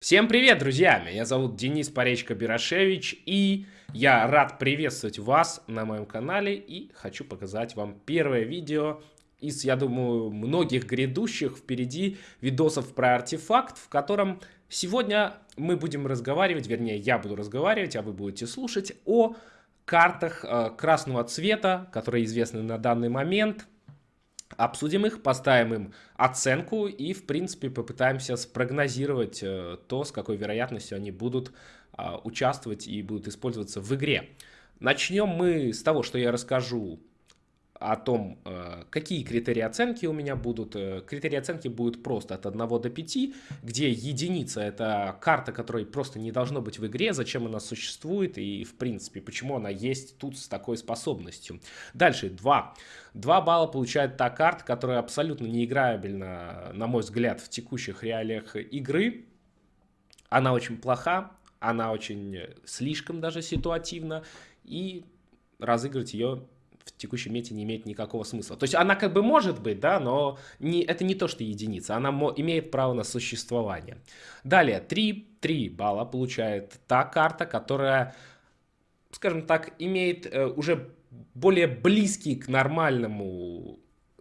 Всем привет, друзья! Меня зовут Денис Поречко-Бирошевич, и я рад приветствовать вас на моем канале, и хочу показать вам первое видео из, я думаю, многих грядущих впереди видосов про артефакт, в котором сегодня мы будем разговаривать, вернее, я буду разговаривать, а вы будете слушать о картах э, красного цвета, которые известны на данный момент – обсудим их, поставим им оценку и, в принципе, попытаемся спрогнозировать э, то, с какой вероятностью они будут а, участвовать и будут использоваться в игре. Начнем мы с того, что я расскажу о том, э, какие критерии оценки у меня будут. Э, критерии оценки будут просто от 1 до 5, где единица это карта, которой просто не должно быть в игре, зачем она существует и в принципе почему она есть тут с такой способностью. Дальше 2. 2 балла получает та карта, которая абсолютно неиграбельна, на мой взгляд, в текущих реалиях игры. Она очень плоха, она очень слишком даже ситуативна и разыграть ее в текущем мете не имеет никакого смысла. То есть она как бы может быть, да, но не, это не то, что единица, она имеет право на существование. Далее, 3, 3 балла получает та карта, которая, скажем так, имеет э, уже более близкий к нормальному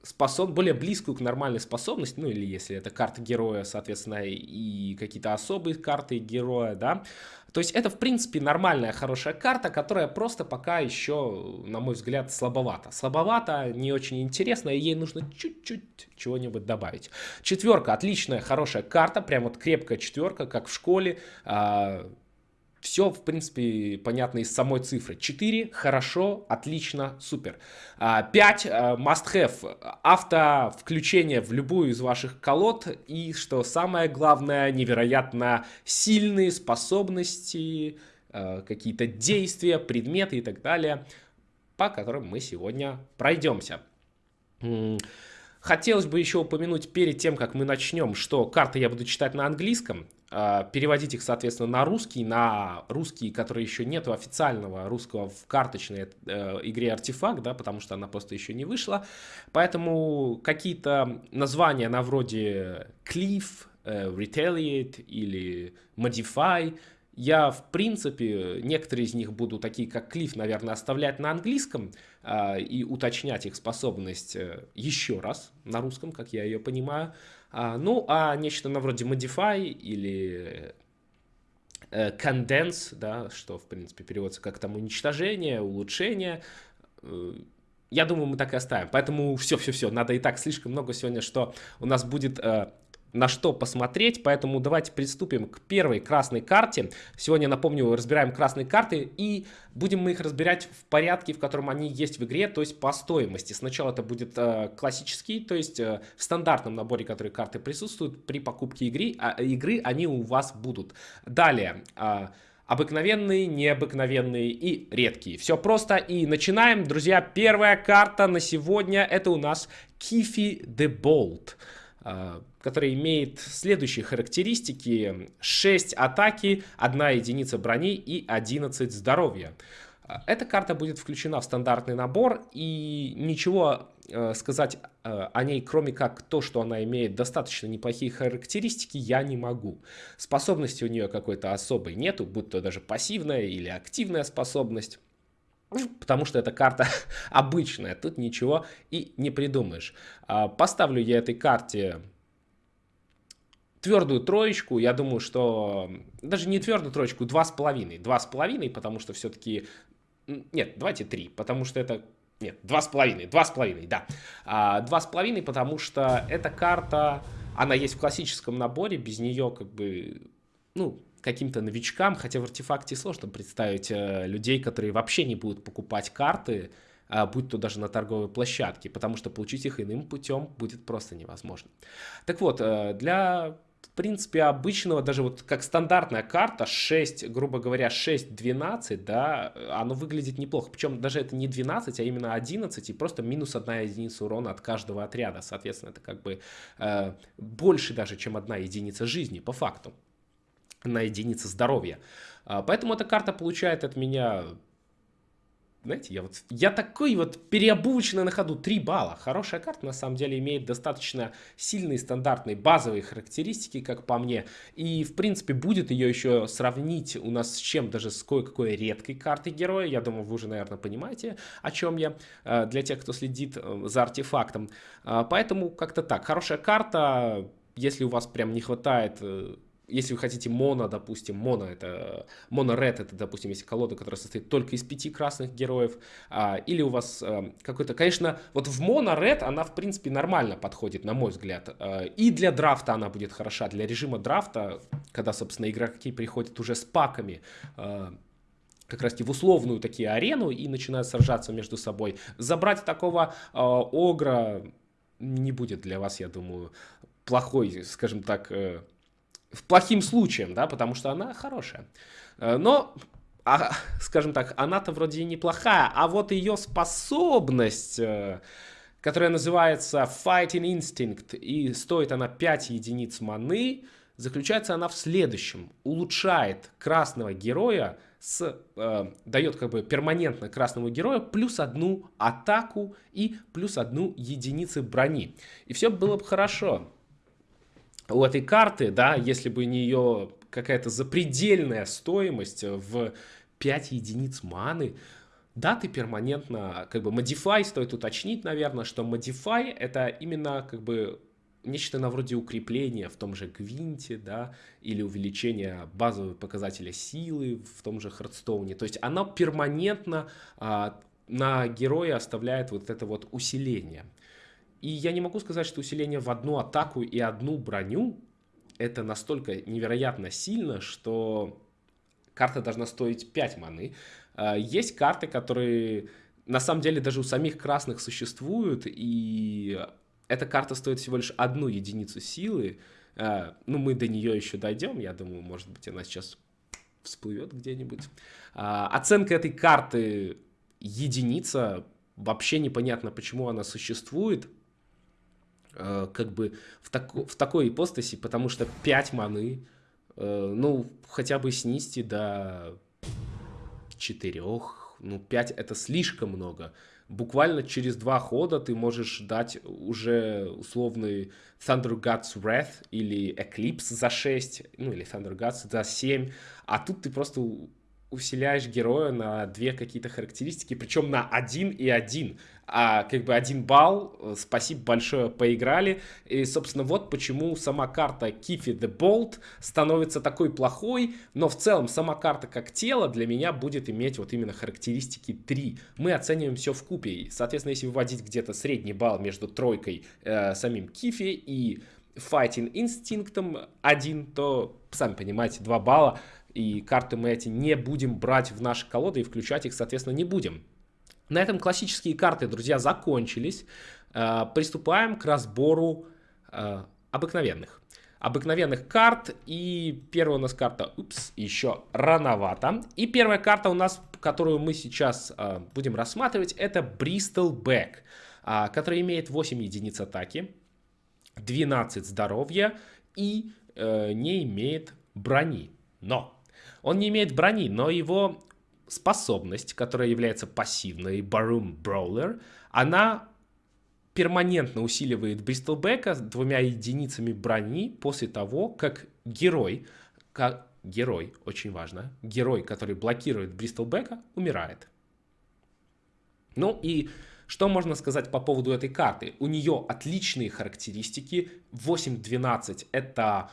способ, более близкую к нормальной способности, ну или если это карта героя, соответственно, и какие-то особые карты героя, да, то есть это, в принципе, нормальная, хорошая карта, которая просто пока еще, на мой взгляд, слабовата. Слабовата, не очень интересно, и ей нужно чуть-чуть чего-нибудь добавить. Четверка, отличная, хорошая карта, прям вот крепкая четверка, как в школе, а, все, в принципе, понятно из самой цифры. 4 хорошо, отлично, супер. 5 а, а, must have. Авто включение в любую из ваших колод. И, что самое главное, невероятно сильные способности, а, какие-то действия, предметы и так далее, по которым мы сегодня пройдемся. Хотелось бы еще упомянуть перед тем, как мы начнем, что карты я буду читать на английском. А, переводить их, соответственно, на русский, на русский, который еще нету официального русского в карточной э, игре Артефакт, да, потому что она просто еще не вышла. Поэтому какие-то названия на вроде Cliff, э, Retaliate или Modify, я, в принципе, некоторые из них буду, такие как Cliff, наверное, оставлять на английском э, и уточнять их способность э, еще раз на русском, как я ее понимаю. А, ну, а нечто на вроде Modify или э, Condense, да, что, в принципе, переводится как там уничтожение, улучшение, э, я думаю, мы так и оставим. Поэтому все-все-все, надо и так слишком много сегодня, что у нас будет э, на что посмотреть, поэтому давайте приступим к первой красной карте. Сегодня, напомню, разбираем красные карты и будем мы их разбирать в порядке, в котором они есть в игре, то есть по стоимости. Сначала это будет э, классический, то есть э, в стандартном наборе, которые карты присутствуют при покупке игры, а, игры они у вас будут. Далее... Э, обыкновенные, необыкновенные и редкие. Все просто и начинаем, друзья. Первая карта на сегодня это у нас Кифи де Болт. А, который имеет следующие характеристики. 6 атаки, 1 единица брони и 11 здоровья. А, эта карта будет включена в стандартный набор, и ничего э, сказать о ней, кроме как то, что она имеет достаточно неплохие характеристики, я не могу. Способности у нее какой-то особой нету, будь то даже пассивная или активная способность. Потому что эта карта обычная, тут ничего и не придумаешь. А, поставлю я этой карте твердую троечку, я думаю, что даже не твердую троечку, два с половиной, два с половиной, потому что все-таки, нет, давайте три, потому что это, нет, два с половиной, два с половиной, да, а, два с половиной, потому что эта карта, она есть в классическом наборе, без нее как бы, ну, каким-то новичкам, хотя в артефакте сложно представить э, людей, которые вообще не будут покупать карты, э, будь то даже на торговой площадке, потому что получить их иным путем будет просто невозможно. Так вот, э, для в принципе, обычного, даже вот как стандартная карта, 6, грубо говоря, 6-12, да, оно выглядит неплохо. Причем даже это не 12, а именно 11, и просто минус 1 единица урона от каждого отряда. Соответственно, это как бы э, больше даже, чем одна единица жизни, по факту на единицы здоровья. А, поэтому эта карта получает от меня знаете, я вот, я такой вот переобувочный на ходу, 3 балла. Хорошая карта, на самом деле, имеет достаточно сильные, стандартные, базовые характеристики, как по мне. И, в принципе, будет ее еще сравнить у нас с чем, даже с кое-какой редкой картой героя. Я думаю, вы уже, наверное, понимаете, о чем я, э, для тех, кто следит э, за артефактом. Э, поэтому как-то так, хорошая карта, если у вас прям не хватает если вы хотите моно, допустим, моно это, моно ред это, допустим, если колода, которая состоит только из пяти красных героев, а, или у вас а, какой-то, конечно, вот в моно ред она, в принципе, нормально подходит, на мой взгляд, а, и для драфта она будет хороша, для режима драфта, когда, собственно, игроки приходят уже с паками, а, как раз в условную такие арену и начинают сражаться между собой. Забрать такого э, огра не будет для вас, я думаю, плохой, скажем так, э, плохим случаем, да, потому что она хорошая. Э, но, а, скажем так, она-то вроде и неплохая, а вот ее способность, э, которая называется Fighting Instinct, и стоит она 5 единиц маны, заключается она в следующем. Улучшает красного героя, с, э, дает как бы перманентно красному герою плюс одну атаку и плюс одну единицы брони. И все было бы хорошо у этой карты, да, если бы не ее какая-то запредельная стоимость в 5 единиц маны, да, ты перманентно, как бы, modify, стоит уточнить, наверное, что modify это именно, как бы, нечто на вроде укрепления в том же Гвинте, да, или увеличения базового показателя силы в том же Хардстоуне. То есть она перманентно а, на героя оставляет вот это вот усиление. И я не могу сказать, что усиление в одну атаку и одну броню это настолько невероятно сильно, что карта должна стоить 5 маны. А, есть карты, которые на самом деле даже у самих красных существуют, и эта карта стоит всего лишь одну единицу силы. А, ну, мы до нее еще дойдем, я думаю, может быть, она сейчас всплывет где-нибудь. А, оценка этой карты единица, вообще непонятно, почему она существует. Э, как бы в, тако, в такой ипостаси, потому что 5 маны, э, ну, хотя бы снизьте до 4, ну, 5 это слишком много. Буквально через два хода ты можешь дать уже условный Thunder Gods Wrath или Eclipse за 6, ну или Thunder Gods за 7, а тут ты просто усиляешь героя на две какие-то характеристики, причем на один и один. А как бы один балл, э, спасибо большое, поиграли. И, собственно, вот почему сама карта Кифи the Bolt становится такой плохой, но в целом сама карта как тело для меня будет иметь вот именно характеристики 3. Мы оцениваем все в купе. Соответственно, если выводить где-то средний балл между тройкой, э, самим Кифи и Fighting Instinct 1, то, сами понимаете, 2 балла и карты мы эти не будем брать в наши колоды и включать их, соответственно, не будем. На этом классические карты, друзья, закончились. Э, приступаем к разбору э, обыкновенных. Обыкновенных карт. И первая у нас карта, упс, еще рановато. И первая карта у нас, которую мы сейчас э, будем рассматривать, это Bristol Back, который имеет 8 единиц атаки, 12 здоровья и не имеет брони. Но он не имеет брони, но его способность, которая является пассивной, Baroom Brawler, она перманентно усиливает Бристлбека двумя единицами брони после того, как герой, как герой, очень важно, герой, который блокирует Бристлбека, умирает. Ну и что можно сказать по поводу этой карты? У нее отличные характеристики. 8-12 это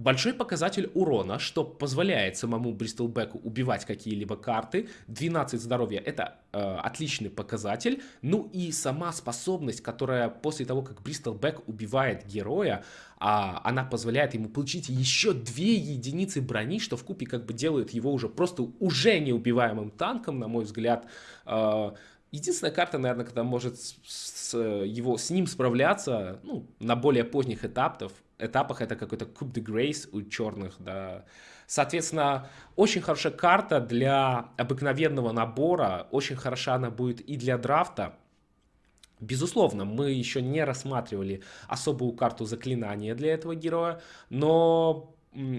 Большой показатель урона, что позволяет самому Бристолбеку убивать какие-либо карты. 12 здоровья это э, отличный показатель. Ну и сама способность, которая после того, как Бристолбек убивает героя, э, она позволяет ему получить еще 2 единицы брони, что в купе как бы делает его уже просто уже неубиваемым танком, на мой взгляд. Э, Единственная карта, наверное, когда может с, с, его, с ним справляться ну, на более поздних этапах, этапах это какой-то Coup de Grace у черных, да. Соответственно, очень хорошая карта для обыкновенного набора, очень хороша она будет и для драфта. Безусловно, мы еще не рассматривали особую карту заклинания для этого героя, но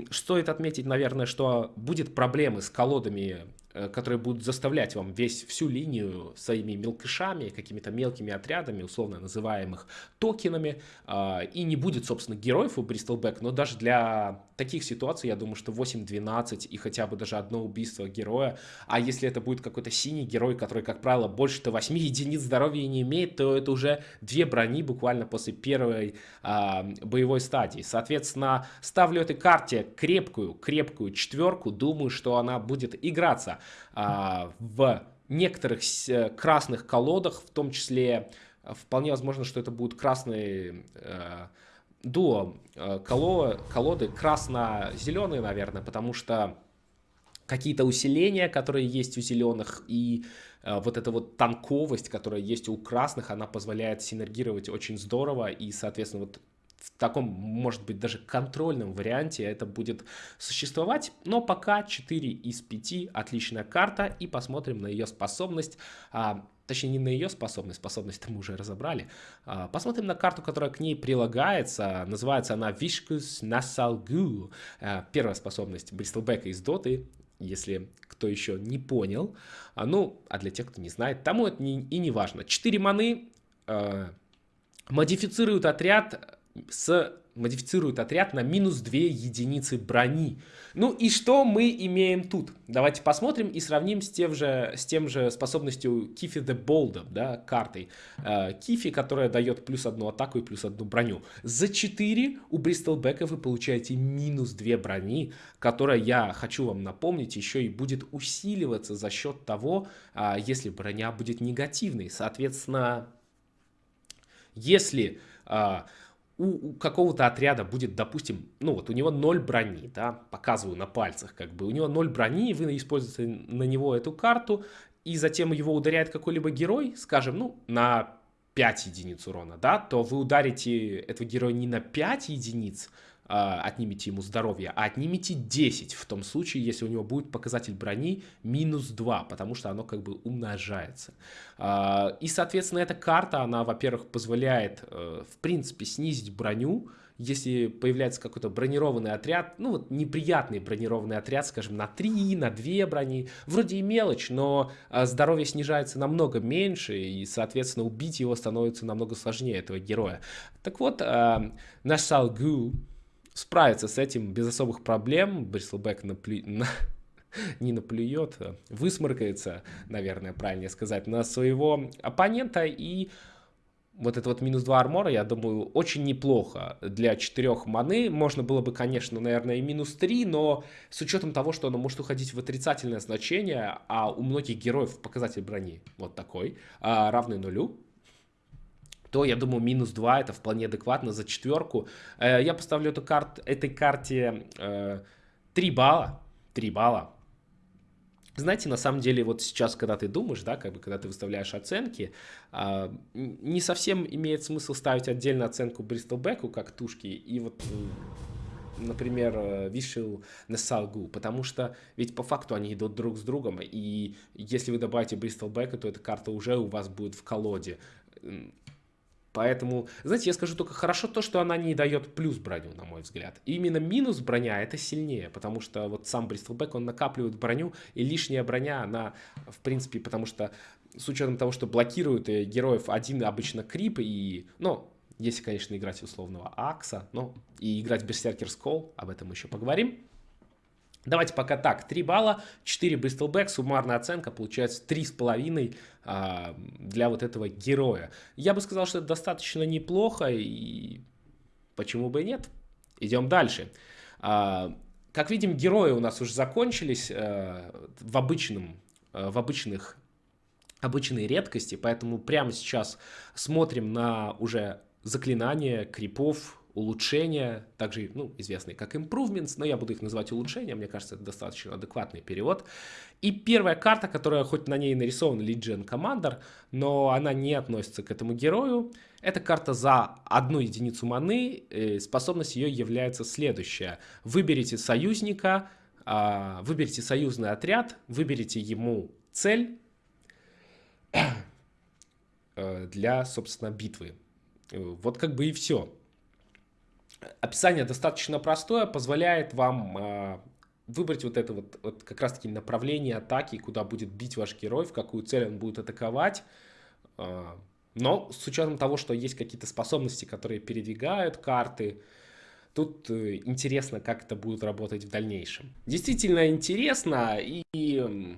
стоит отметить, наверное, что будет проблемы с колодами которые будут заставлять вам весь всю линию своими мелкишами, какими-то мелкими отрядами, условно называемых токенами, а, и не будет, собственно, героев у Бристолбэк, но даже для таких ситуаций, я думаю, что 8-12 и хотя бы даже одно убийство героя, а если это будет какой-то синий герой, который, как правило, больше-то 8 единиц здоровья не имеет, то это уже две брони буквально после первой а, боевой стадии. Соответственно, ставлю этой карте крепкую, крепкую четверку, думаю, что она будет играться а, в некоторых красных колодах, в том числе э, вполне возможно, что это будут красные э, дуо э, коло, колоды, красно-зеленые, наверное, потому что какие-то усиления, которые есть у зеленых, и э, вот эта вот танковость, которая есть у красных, она позволяет синергировать очень здорово, и, соответственно, вот в таком, может быть, даже контрольном варианте это будет существовать. Но пока 4 из 5 отличная карта. И посмотрим на ее способность. А, точнее, не на ее способность, способность мы уже разобрали. А, посмотрим на карту, которая к ней прилагается. Называется она Vishkus Nasalgu. А, первая способность Бристлбека из Доты если кто еще не понял. А, ну, а для тех, кто не знает, тому это не, и не важно. 4 маны э, модифицируют отряд с модифицирует отряд на минус 2 единицы брони. Ну и что мы имеем тут? Давайте посмотрим и сравним с тем же, с тем же способностью Кифи the Bold, да, картой. Э, Кифи, которая дает плюс одну атаку и плюс одну броню. За 4 у Бристолбека вы получаете минус 2 брони, которая, я хочу вам напомнить, еще и будет усиливаться за счет того, э, если броня будет негативной. Соответственно, если... Э, у, какого-то отряда будет, допустим, ну вот у него 0 брони, да, показываю на пальцах, как бы, у него 0 брони, вы используете на него эту карту, и затем его ударяет какой-либо герой, скажем, ну, на 5 единиц урона, да, то вы ударите этого героя не на 5 единиц, отнимите ему здоровье, а отнимите 10 в том случае, если у него будет показатель брони минус 2, потому что оно как бы умножается. А, и, соответственно, эта карта, она, во-первых, позволяет, э, в принципе, снизить броню, если появляется какой-то бронированный отряд, ну вот неприятный бронированный отряд, скажем, на 3, на 2 брони, вроде и мелочь, но а, здоровье снижается намного меньше, и, соответственно, убить его становится намного сложнее, этого героя. Так вот, наш Салгу, справится с этим без особых проблем. Брислбэк наплю... на... не наплюет, а высморкается, наверное, правильнее сказать, на своего оппонента. И вот это вот минус 2 армора, я думаю, очень неплохо для 4 маны. Можно было бы, конечно, наверное, и минус 3, но с учетом того, что оно может уходить в отрицательное значение, а у многих героев показатель брони вот такой, а, равный нулю, то, я думаю, минус 2 это вполне адекватно за четверку. Э, я поставлю эту карт, этой карте 3 э, балла. 3 балла. Знаете, на самом деле, вот сейчас, когда ты думаешь, да, как бы, когда ты выставляешь оценки, э, не совсем имеет смысл ставить отдельно оценку Бристолбеку как тушки и вот например, Вишел на Салгу, потому что ведь по факту они идут друг с другом, и если вы добавите Бристолбека, то эта карта уже у вас будет в колоде. Поэтому, знаете, я скажу только хорошо то, что она не дает плюс броню, на мой взгляд. И именно минус броня это сильнее, потому что вот сам Бристлбэк, он накапливает броню, и лишняя броня, она, в принципе, потому что с учетом того, что блокируют э, героев один обычно крип, и, ну, если, конечно, играть условного Акса, ну, и играть Берсеркер Скол, об этом еще поговорим. Давайте пока так, 3 балла, 4 Bristol суммарная оценка получается 3,5 а, для вот этого героя. Я бы сказал, что это достаточно неплохо, и почему бы и нет. Идем дальше. А, как видим, герои у нас уже закончились а, в, обычном, а, в обычных обычной редкости, поэтому прямо сейчас смотрим на уже заклинания крипов, улучшения, также ну, известные как improvements, но я буду их называть улучшения, мне кажется, это достаточно адекватный перевод. И первая карта, которая хоть на ней нарисован Legion Commander, но она не относится к этому герою, это карта за одну единицу маны, способность ее является следующая. Выберите союзника, а, выберите союзный отряд, выберите ему цель э, для, собственно, битвы. Вот как бы и все. Описание достаточно простое, позволяет вам э, выбрать вот это вот, вот как раз-таки направление атаки, куда будет бить ваш герой, в какую цель он будет атаковать. А, но с учетом того, что есть какие-то способности, которые передвигают карты, тут э, интересно, как это будет работать в дальнейшем. Действительно интересно и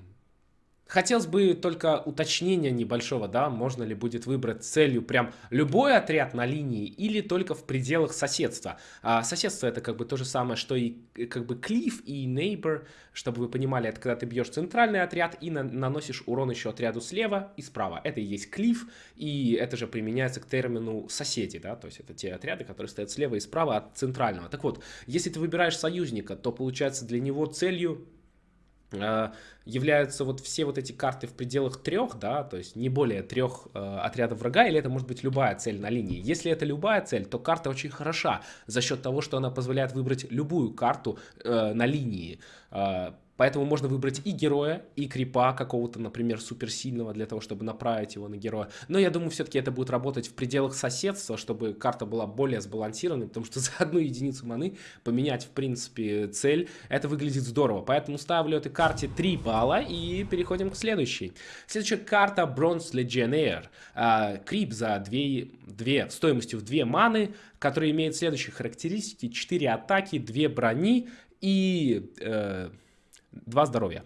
Хотелось бы только уточнения небольшого, да, можно ли будет выбрать целью прям любой отряд на линии или только в пределах соседства. А соседство это как бы то же самое, что и э, как бы клиф и neighbor, чтобы вы понимали, это когда ты бьешь центральный отряд и на наносишь урон еще отряду слева и справа. Это и есть клиф, и это же применяется к термину соседи, да, то есть это те отряды, которые стоят слева и справа от центрального. Так вот, если ты выбираешь союзника, то получается для него целью являются вот все вот эти карты в пределах трех, да, то есть не более трех э, отрядов врага, или это может быть любая цель на линии. Если это любая цель, то карта очень хороша за счет того, что она позволяет выбрать любую карту э, на линии. Э, Поэтому можно выбрать и героя, и крипа какого-то, например, суперсильного, для того, чтобы направить его на героя. Но я думаю, все-таки это будет работать в пределах соседства, чтобы карта была более сбалансированной, потому что за одну единицу маны поменять, в принципе, цель, это выглядит здорово. Поэтому ставлю этой карте 3 балла и переходим к следующей. Следующая карта Bronze Legionnaire. А, крип за 2, 2, стоимостью в 2 маны, который имеет следующие характеристики. 4 атаки, 2 брони и... Э, Два здоровья.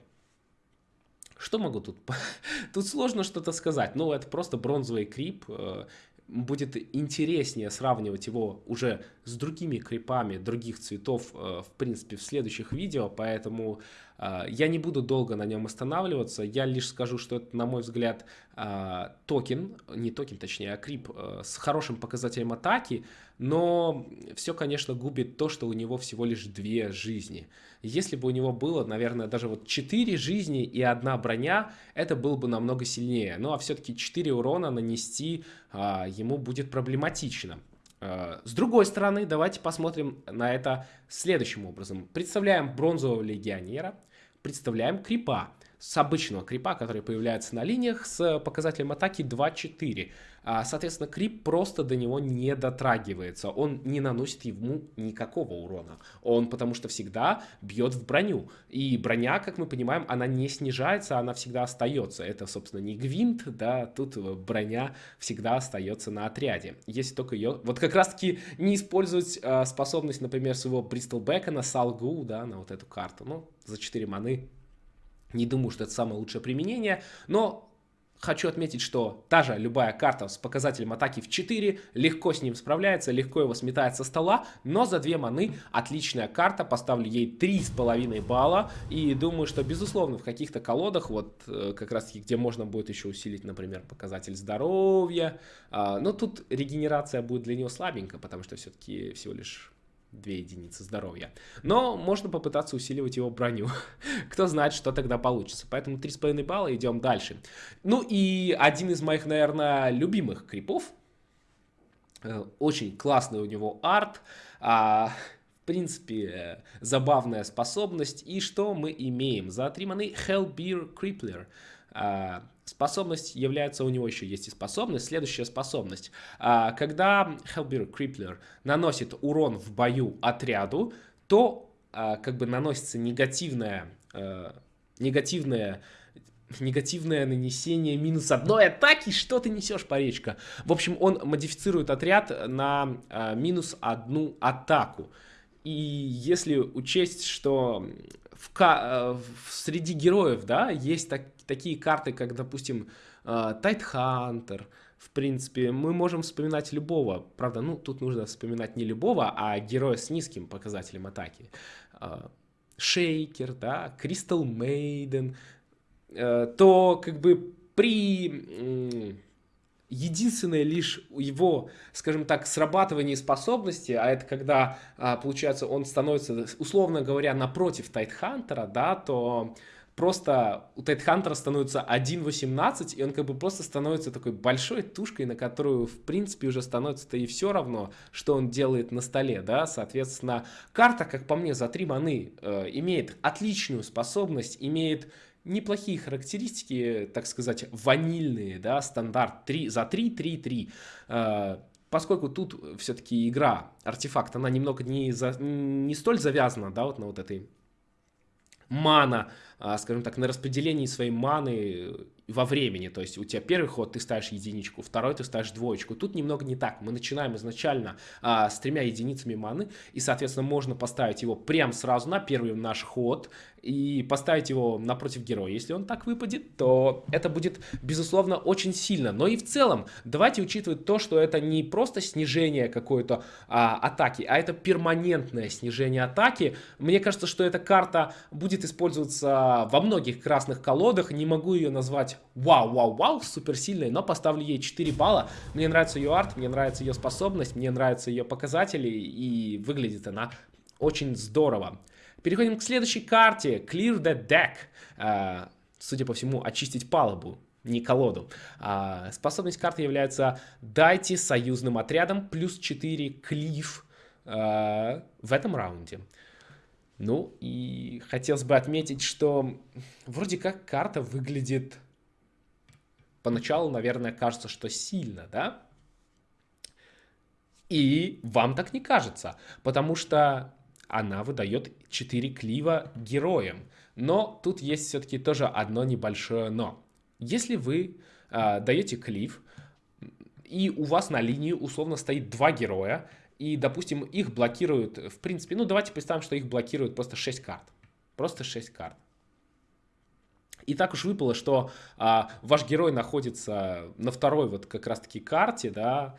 Что могу тут? Тут сложно что-то сказать. Ну, это просто бронзовый крип. Э, будет интереснее сравнивать его уже с другими крипами других цветов, э, в принципе, в следующих видео. Поэтому э, я не буду долго на нем останавливаться. Я лишь скажу, что это, на мой взгляд, токен, не токен, точнее, а крип с хорошим показателем атаки, но все, конечно, губит то, что у него всего лишь две жизни. Если бы у него было, наверное, даже вот 4 жизни и одна броня, это было бы намного сильнее. Ну а все-таки 4 урона нанести а, ему будет проблематично. А, с другой стороны, давайте посмотрим на это следующим образом. Представляем бронзового легионера, представляем крипа с обычного крипа, который появляется на линиях с показателем атаки 2-4. А, соответственно, крип просто до него не дотрагивается. Он не наносит ему никакого урона. Он потому что всегда бьет в броню. И броня, как мы понимаем, она не снижается, она всегда остается. Это, собственно, не гвинт, да, тут броня всегда остается на отряде. Если только ее... Вот как раз-таки не использовать э, способность, например, своего Бристол Бека на Салгу, да, на вот эту карту. Ну, за 4 маны не думаю, что это самое лучшее применение, но Хочу отметить, что та же любая карта с показателем атаки в 4 легко с ним справляется, легко его сметает со стола, но за 2 маны отличная карта, поставлю ей 3,5 балла, и думаю, что безусловно в каких-то колодах, вот э, как раз таки, где можно будет еще усилить, например, показатель здоровья, а, но тут регенерация будет для него слабенькая, потому что все-таки всего лишь 2 единицы здоровья. Но можно попытаться усиливать его броню. Кто знает, что тогда получится. Поэтому 3,5 балла, идем дальше. Ну и один из моих, наверное, любимых крипов. Э, очень классный у него арт. А, в принципе, забавная способность. И что мы имеем? За 3 маны Hellbeer Crippler. А, способность является, у него еще есть и способность, следующая способность. А, когда Hellbeer Crippler наносит урон в бою отряду, то а, как бы наносится негативное, негативное негативное нанесение минус одной атаки. Что ты несешь, паречка? В общем, он модифицирует отряд на минус одну атаку. И если учесть, что в, в, среди героев, да, есть так, такие карты, как, допустим, Тайтхантер, uh, в принципе, мы можем вспоминать любого, правда, ну, тут нужно вспоминать не любого, а героя с низким показателем атаки. Шейкер, да, Кристал Мейден, то как бы при единственное лишь его, скажем так, срабатывание способности, а это когда, получается, он становится, условно говоря, напротив Тайтхантера, да, то просто у Тайтхантера становится 1.18, и он как бы просто становится такой большой тушкой, на которую, в принципе, уже становится-то и все равно, что он делает на столе, да, соответственно, карта, как по мне, за 3 маны э, имеет отличную способность, имеет неплохие характеристики, так сказать, ванильные, да, стандарт 3, за 3, 3, 3. Э, поскольку тут все-таки игра, артефакт, она немного не, за, не столь завязана, да, вот на вот этой мана, а, скажем так, на распределении своей маны во времени. То есть у тебя первый ход ты ставишь единичку, второй ты ставишь двоечку. Тут немного не так. Мы начинаем изначально а, с тремя единицами маны, и, соответственно, можно поставить его прямо сразу на первый наш ход и поставить его напротив героя. Если он так выпадет, то это будет, безусловно, очень сильно. Но и в целом, давайте учитывать то, что это не просто снижение какой-то а, атаки, а это перманентное снижение атаки. Мне кажется, что эта карта будет использоваться во многих красных колодах. Не могу ее назвать вау-вау-вау, суперсильной, но поставлю ей 4 балла. Мне нравится ее арт, мне нравится ее способность, мне нравятся ее показатели, и выглядит она очень здорово. Переходим к следующей карте. Clear the deck. Uh, судя по всему, очистить палубу не колоду. А, способность карты является «Дайте союзным отрядам плюс 4 клиф а, в этом раунде». Ну и хотелось бы отметить, что вроде как карта выглядит Поначалу, наверное, кажется, что сильно, да? И вам так не кажется, потому что она выдает 4 клива героям. Но тут есть все-таки тоже одно небольшое но. Если вы э, даете клив, и у вас на линии условно стоит два героя, и, допустим, их блокируют, в принципе, ну давайте представим, что их блокируют просто 6 карт. Просто 6 карт. И так уж выпало, что а, ваш герой находится на второй вот как раз-таки карте, да,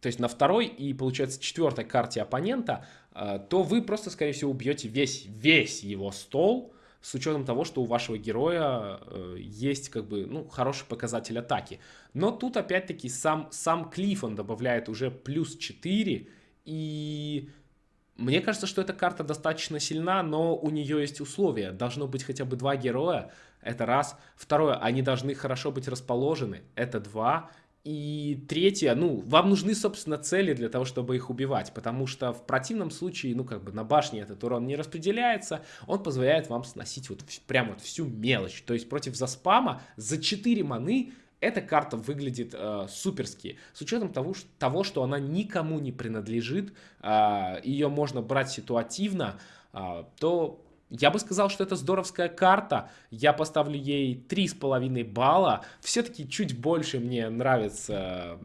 то есть на второй и, получается, четвертой карте оппонента, а, то вы просто, скорее всего, убьете весь, весь его стол, с учетом того, что у вашего героя э, есть как бы, ну, хороший показатель атаки. Но тут опять-таки сам, сам Клифф, он добавляет уже плюс 4, и мне кажется, что эта карта достаточно сильна, но у нее есть условия. Должно быть хотя бы два героя, это раз. Второе, они должны хорошо быть расположены, это два. И третье, ну, вам нужны, собственно, цели для того, чтобы их убивать, потому что в противном случае, ну, как бы на башне этот урон не распределяется, он позволяет вам сносить вот прям вот всю мелочь. То есть против заспама за 4 маны эта карта выглядит э, суперски. С учетом того, что, того, что она никому не принадлежит, э, ее можно брать ситуативно, э, то я бы сказал, что это здоровская карта. Я поставлю ей 3,5 балла. Все-таки чуть больше мне нравится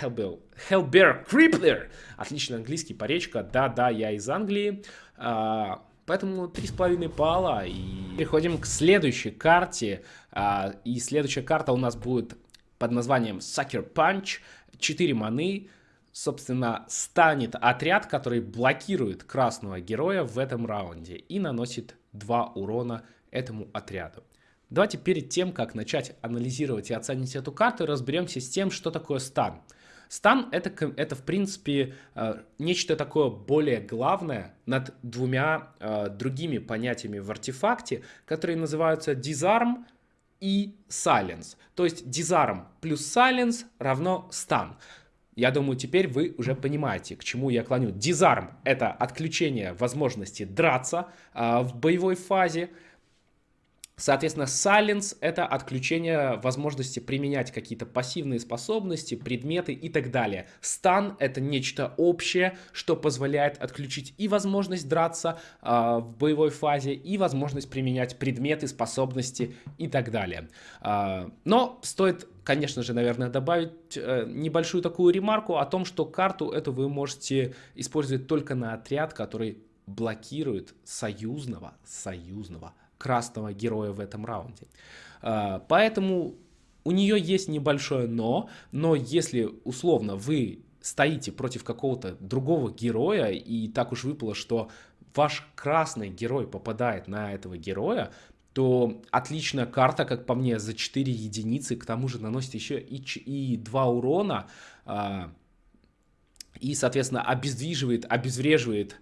Hellbear, Hellbear Crippler. Отличный английский поречка. Да-да, я из Англии. А, Поэтому 3,5 балла. И переходим к следующей карте. А, и следующая карта у нас будет под названием Sucker Punch. 4 маны. Собственно, станет отряд, который блокирует красного героя в этом раунде и наносит 2 урона этому отряду. Давайте перед тем, как начать анализировать и оценить эту карту, разберемся с тем, что такое стан. Стан это, это в принципе э, нечто такое более главное над двумя э, другими понятиями в артефакте, которые называются disarm и silence. То есть disarm плюс silence равно стан. Я думаю, теперь вы уже понимаете, к чему я клоню. Disarm — это отключение возможности драться э, в боевой фазе. Соответственно, silence — это отключение возможности применять какие-то пассивные способности, предметы и так далее. Stun — это нечто общее, что позволяет отключить и возможность драться э, в боевой фазе, и возможность применять предметы, способности и так далее. Э, но стоит конечно же, наверное, добавить э, небольшую такую ремарку о том, что карту эту вы можете использовать только на отряд, который блокирует союзного, союзного красного героя в этом раунде. А, поэтому у нее есть небольшое но, но если условно вы стоите против какого-то другого героя, и так уж выпало, что ваш красный герой попадает на этого героя, то отличная карта, как по мне, за 4 единицы, к тому же наносит еще и, и 2 урона, а, и, соответственно, обездвиживает, обезвреживает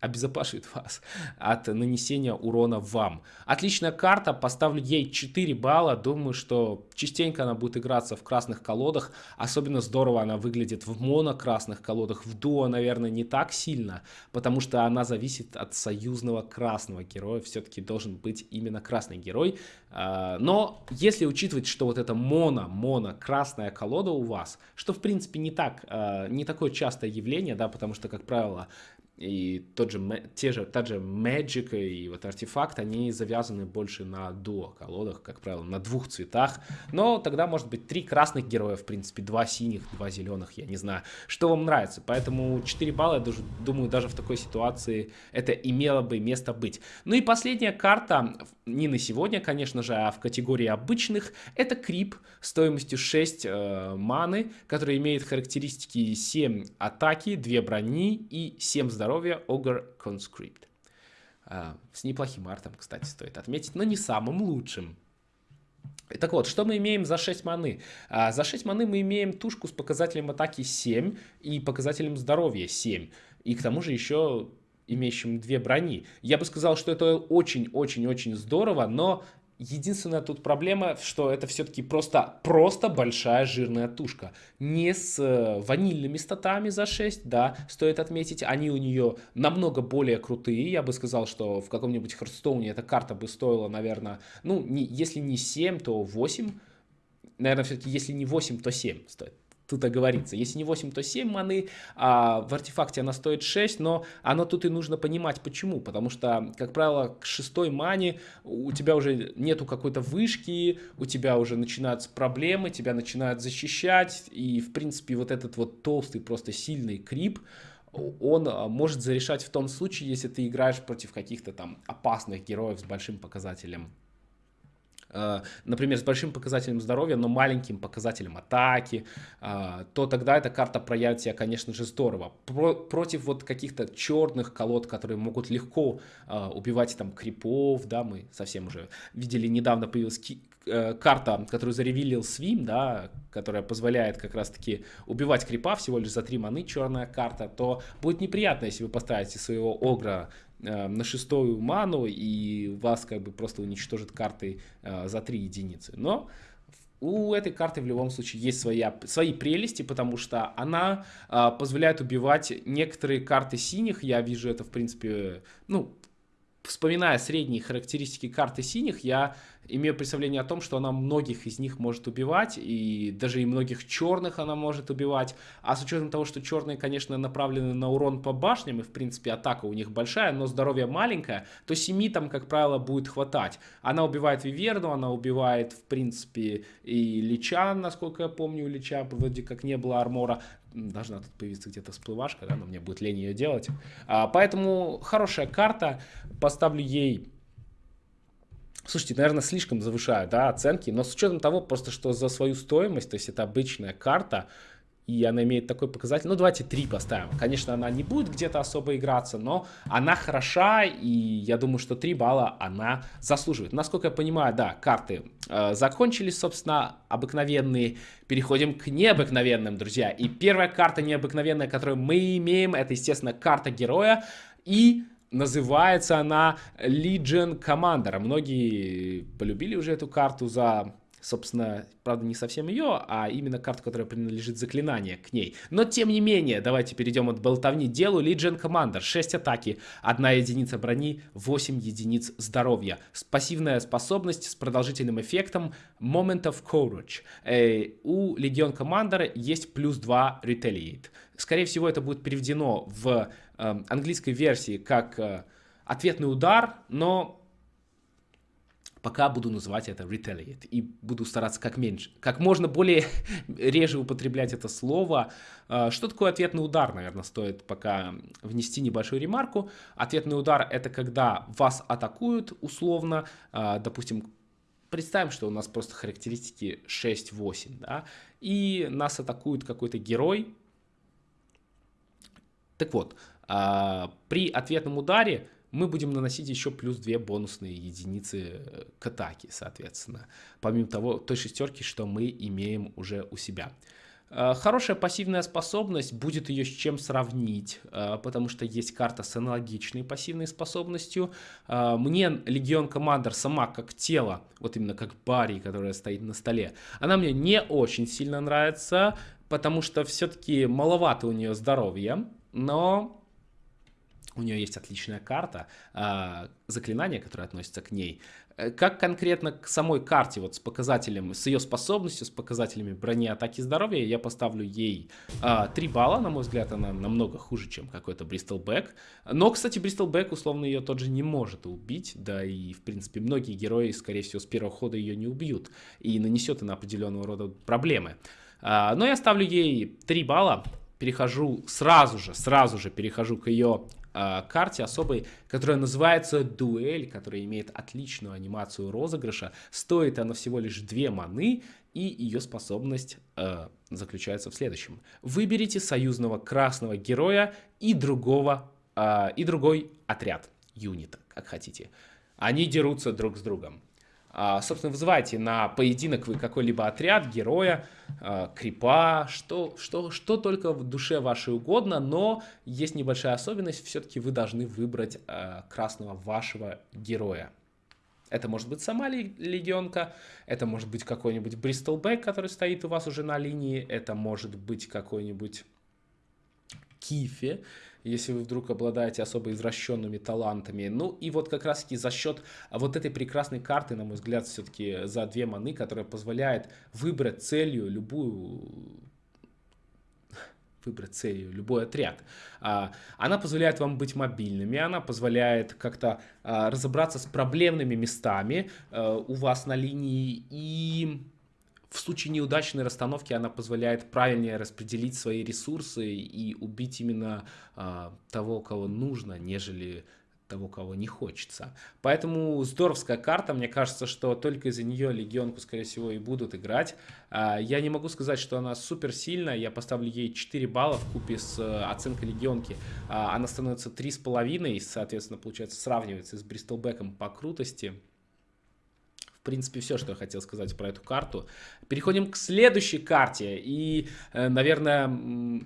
обезопасивает вас от нанесения урона вам. Отличная карта, поставлю ей 4 балла, думаю, что частенько она будет играться в красных колодах, особенно здорово она выглядит в моно-красных колодах, в дуо, наверное, не так сильно, потому что она зависит от союзного красного героя, все-таки должен быть именно красный герой, а, но если учитывать, что вот это моно, моно, красная колода у вас, что в принципе не так, а, не такое частое явление, да, потому что, как правило, и тот же, те же, та же Magic и вот артефакт, они завязаны больше на дуо колодах, как правило, на двух цветах. Но тогда может быть три красных героя, в принципе, два синих, два зеленых, я не знаю, что вам нравится. Поэтому 4 балла, я даже, думаю, даже в такой ситуации это имело бы место быть. Ну и последняя карта, не на сегодня, конечно же, а в категории обычных, это Крип стоимостью 6 э, маны, который имеет характеристики 7 атаки, 2 брони и 7 здоровья здоровья Ogre Conscript. А, с неплохим артом, кстати, стоит отметить, но не самым лучшим. Так вот, что мы имеем за 6 маны? А, за 6 маны мы имеем тушку с показателем атаки 7 и показателем здоровья 7. И к тому же еще имеющим две брони. Я бы сказал, что это очень-очень-очень здорово, но Единственная тут проблема, что это все-таки просто, просто большая жирная тушка. Не с э, ванильными статами за 6, да, стоит отметить. Они у нее намного более крутые. Я бы сказал, что в каком-нибудь Хардстоуне эта карта бы стоила, наверное, ну, не, если не 7, то 8. Наверное, все-таки если не 8, то 7 стоит тут оговориться. Если не 8, то 7 маны, а в артефакте она стоит 6, но оно тут и нужно понимать почему. Потому что, как правило, к шестой мане у тебя уже нету какой-то вышки, у тебя уже начинаются проблемы, тебя начинают защищать, и, в принципе, вот этот вот толстый, просто сильный крип, он а, может зарешать в том случае, если ты играешь против каких-то там опасных героев с большим показателем например, с большим показателем здоровья, но маленьким показателем атаки, э, то тогда эта карта проявит себя, конечно же, здорово. Про против вот каких-то черных колод, которые могут легко э, убивать там крипов, да, мы совсем уже видели, недавно появилась карта, которую заревилил Свим, да, которая позволяет как раз-таки убивать крипа всего лишь за 3 маны, черная карта, то будет неприятно, если вы поставите своего Огра Э, на шестую ману, и вас как бы просто уничтожит картой э, за 3 единицы. Но у этой карты в любом случае есть своя, свои прелести, потому что она э, позволяет убивать некоторые карты синих. Я вижу это, в принципе, ну, вспоминая средние характеристики карты синих, я имею представление о том, что она многих из них может убивать, и даже и многих черных она может убивать. А с учетом того, что черные, конечно, направлены на урон по башням, и, в принципе, атака у них большая, но здоровье маленькое, то 7 там, как правило, будет хватать. Она убивает Виверну, она убивает, в принципе, и Лича, насколько я помню, у Лича вроде как не было армора. Должна тут появиться где-то всплывашка, да, но мне будет лень ее делать. А, поэтому хорошая карта, поставлю ей Слушайте, наверное, слишком завышаю, да, оценки, но с учетом того, просто что за свою стоимость, то есть это обычная карта, и она имеет такой показатель, ну давайте 3 поставим. Конечно, она не будет где-то особо играться, но она хороша, и я думаю, что 3 балла она заслуживает. Насколько я понимаю, да, карты э, закончились, собственно, обыкновенные. Переходим к необыкновенным, друзья. И первая карта необыкновенная, которую мы имеем, это, естественно, карта героя. И Называется она Legion Commander. Многие полюбили уже эту карту за собственно, правда, не совсем ее, а именно карту, которая принадлежит заклинание к ней. Но, тем не менее, давайте перейдем от болтовни делу. Legion Commander, 6 атаки, 1 единица брони, 8 единиц здоровья. Пассивная способность с продолжительным эффектом Moment of Courage. Э, у Legion Commander есть плюс 2 Retaliate. Скорее всего, это будет переведено в э, английской версии как э, ответный удар, но Пока буду называть это retaliate и буду стараться как меньше, как можно более реже употреблять это слово. А, что такое ответный удар, наверное, стоит пока внести небольшую ремарку. Ответный удар это когда вас атакуют условно, а, допустим, представим, что у нас просто характеристики 6-8, да, и нас атакует какой-то герой. Так вот, а, при ответном ударе мы будем наносить еще плюс 2 бонусные единицы э, к атаке, соответственно, помимо того, той шестерки, что мы имеем уже у себя. Э, хорошая пассивная способность, будет ее с чем сравнить, э, потому что есть карта с аналогичной пассивной способностью. Мне Легион Командер сама как тело, вот именно как Барри, которая стоит на столе, она мне не очень сильно нравится, потому что все-таки маловато у нее здоровья, но у нее есть отличная карта, э, заклинание, которое относится к ней. Э, как конкретно к самой карте, вот с показателем, с ее способностью, с показателями брони, атаки, здоровья, я поставлю ей э, 3 балла, на мой взгляд, она намного хуже, чем какой-то Бристол Бэк. Но, кстати, Бристол Бэк, условно, ее тот же не может убить, да и, в принципе, многие герои, скорее всего, с первого хода ее не убьют, и нанесет она определенного рода проблемы. Э, но я ставлю ей 3 балла, перехожу сразу же, сразу же перехожу к ее э, карте особой, которая называется Дуэль, которая имеет отличную анимацию розыгрыша. Стоит она всего лишь 2 маны, и ее способность э, заключается в следующем. Выберите союзного красного героя и другого, э, и другой отряд, юнита, как хотите. Они дерутся друг с другом. А, собственно, вызывайте на поединок вы какой-либо отряд, героя, а, крипа, что, что, что только в душе вашей угодно, но есть небольшая особенность, все-таки вы должны выбрать а, красного вашего героя. Это может быть сама легионка, это может быть какой-нибудь Бристол Бэк, который стоит у вас уже на линии, это может быть какой-нибудь Кифе, если вы вдруг обладаете особо извращенными талантами. Ну и вот как раз таки за счет вот этой прекрасной карты, на мой взгляд, все-таки за две маны, которая позволяет выбрать целью любую выбрать целью любой отряд. А, она позволяет вам быть мобильными, она позволяет как-то а, разобраться с проблемными местами а, у вас на линии и в случае неудачной расстановки она позволяет правильнее распределить свои ресурсы и убить именно а, того, кого нужно, нежели того, кого не хочется. Поэтому здоровская карта, мне кажется, что только из-за нее легионку, скорее всего, и будут играть. А, я не могу сказать, что она супер сильная, я поставлю ей 4 балла в купе с э, оценкой легионки. А, она становится 3,5, соответственно, получается, сравнивается с Бристолбеком по крутости. В принципе, все, что я хотел сказать про эту карту. Переходим к следующей карте. И, э, наверное,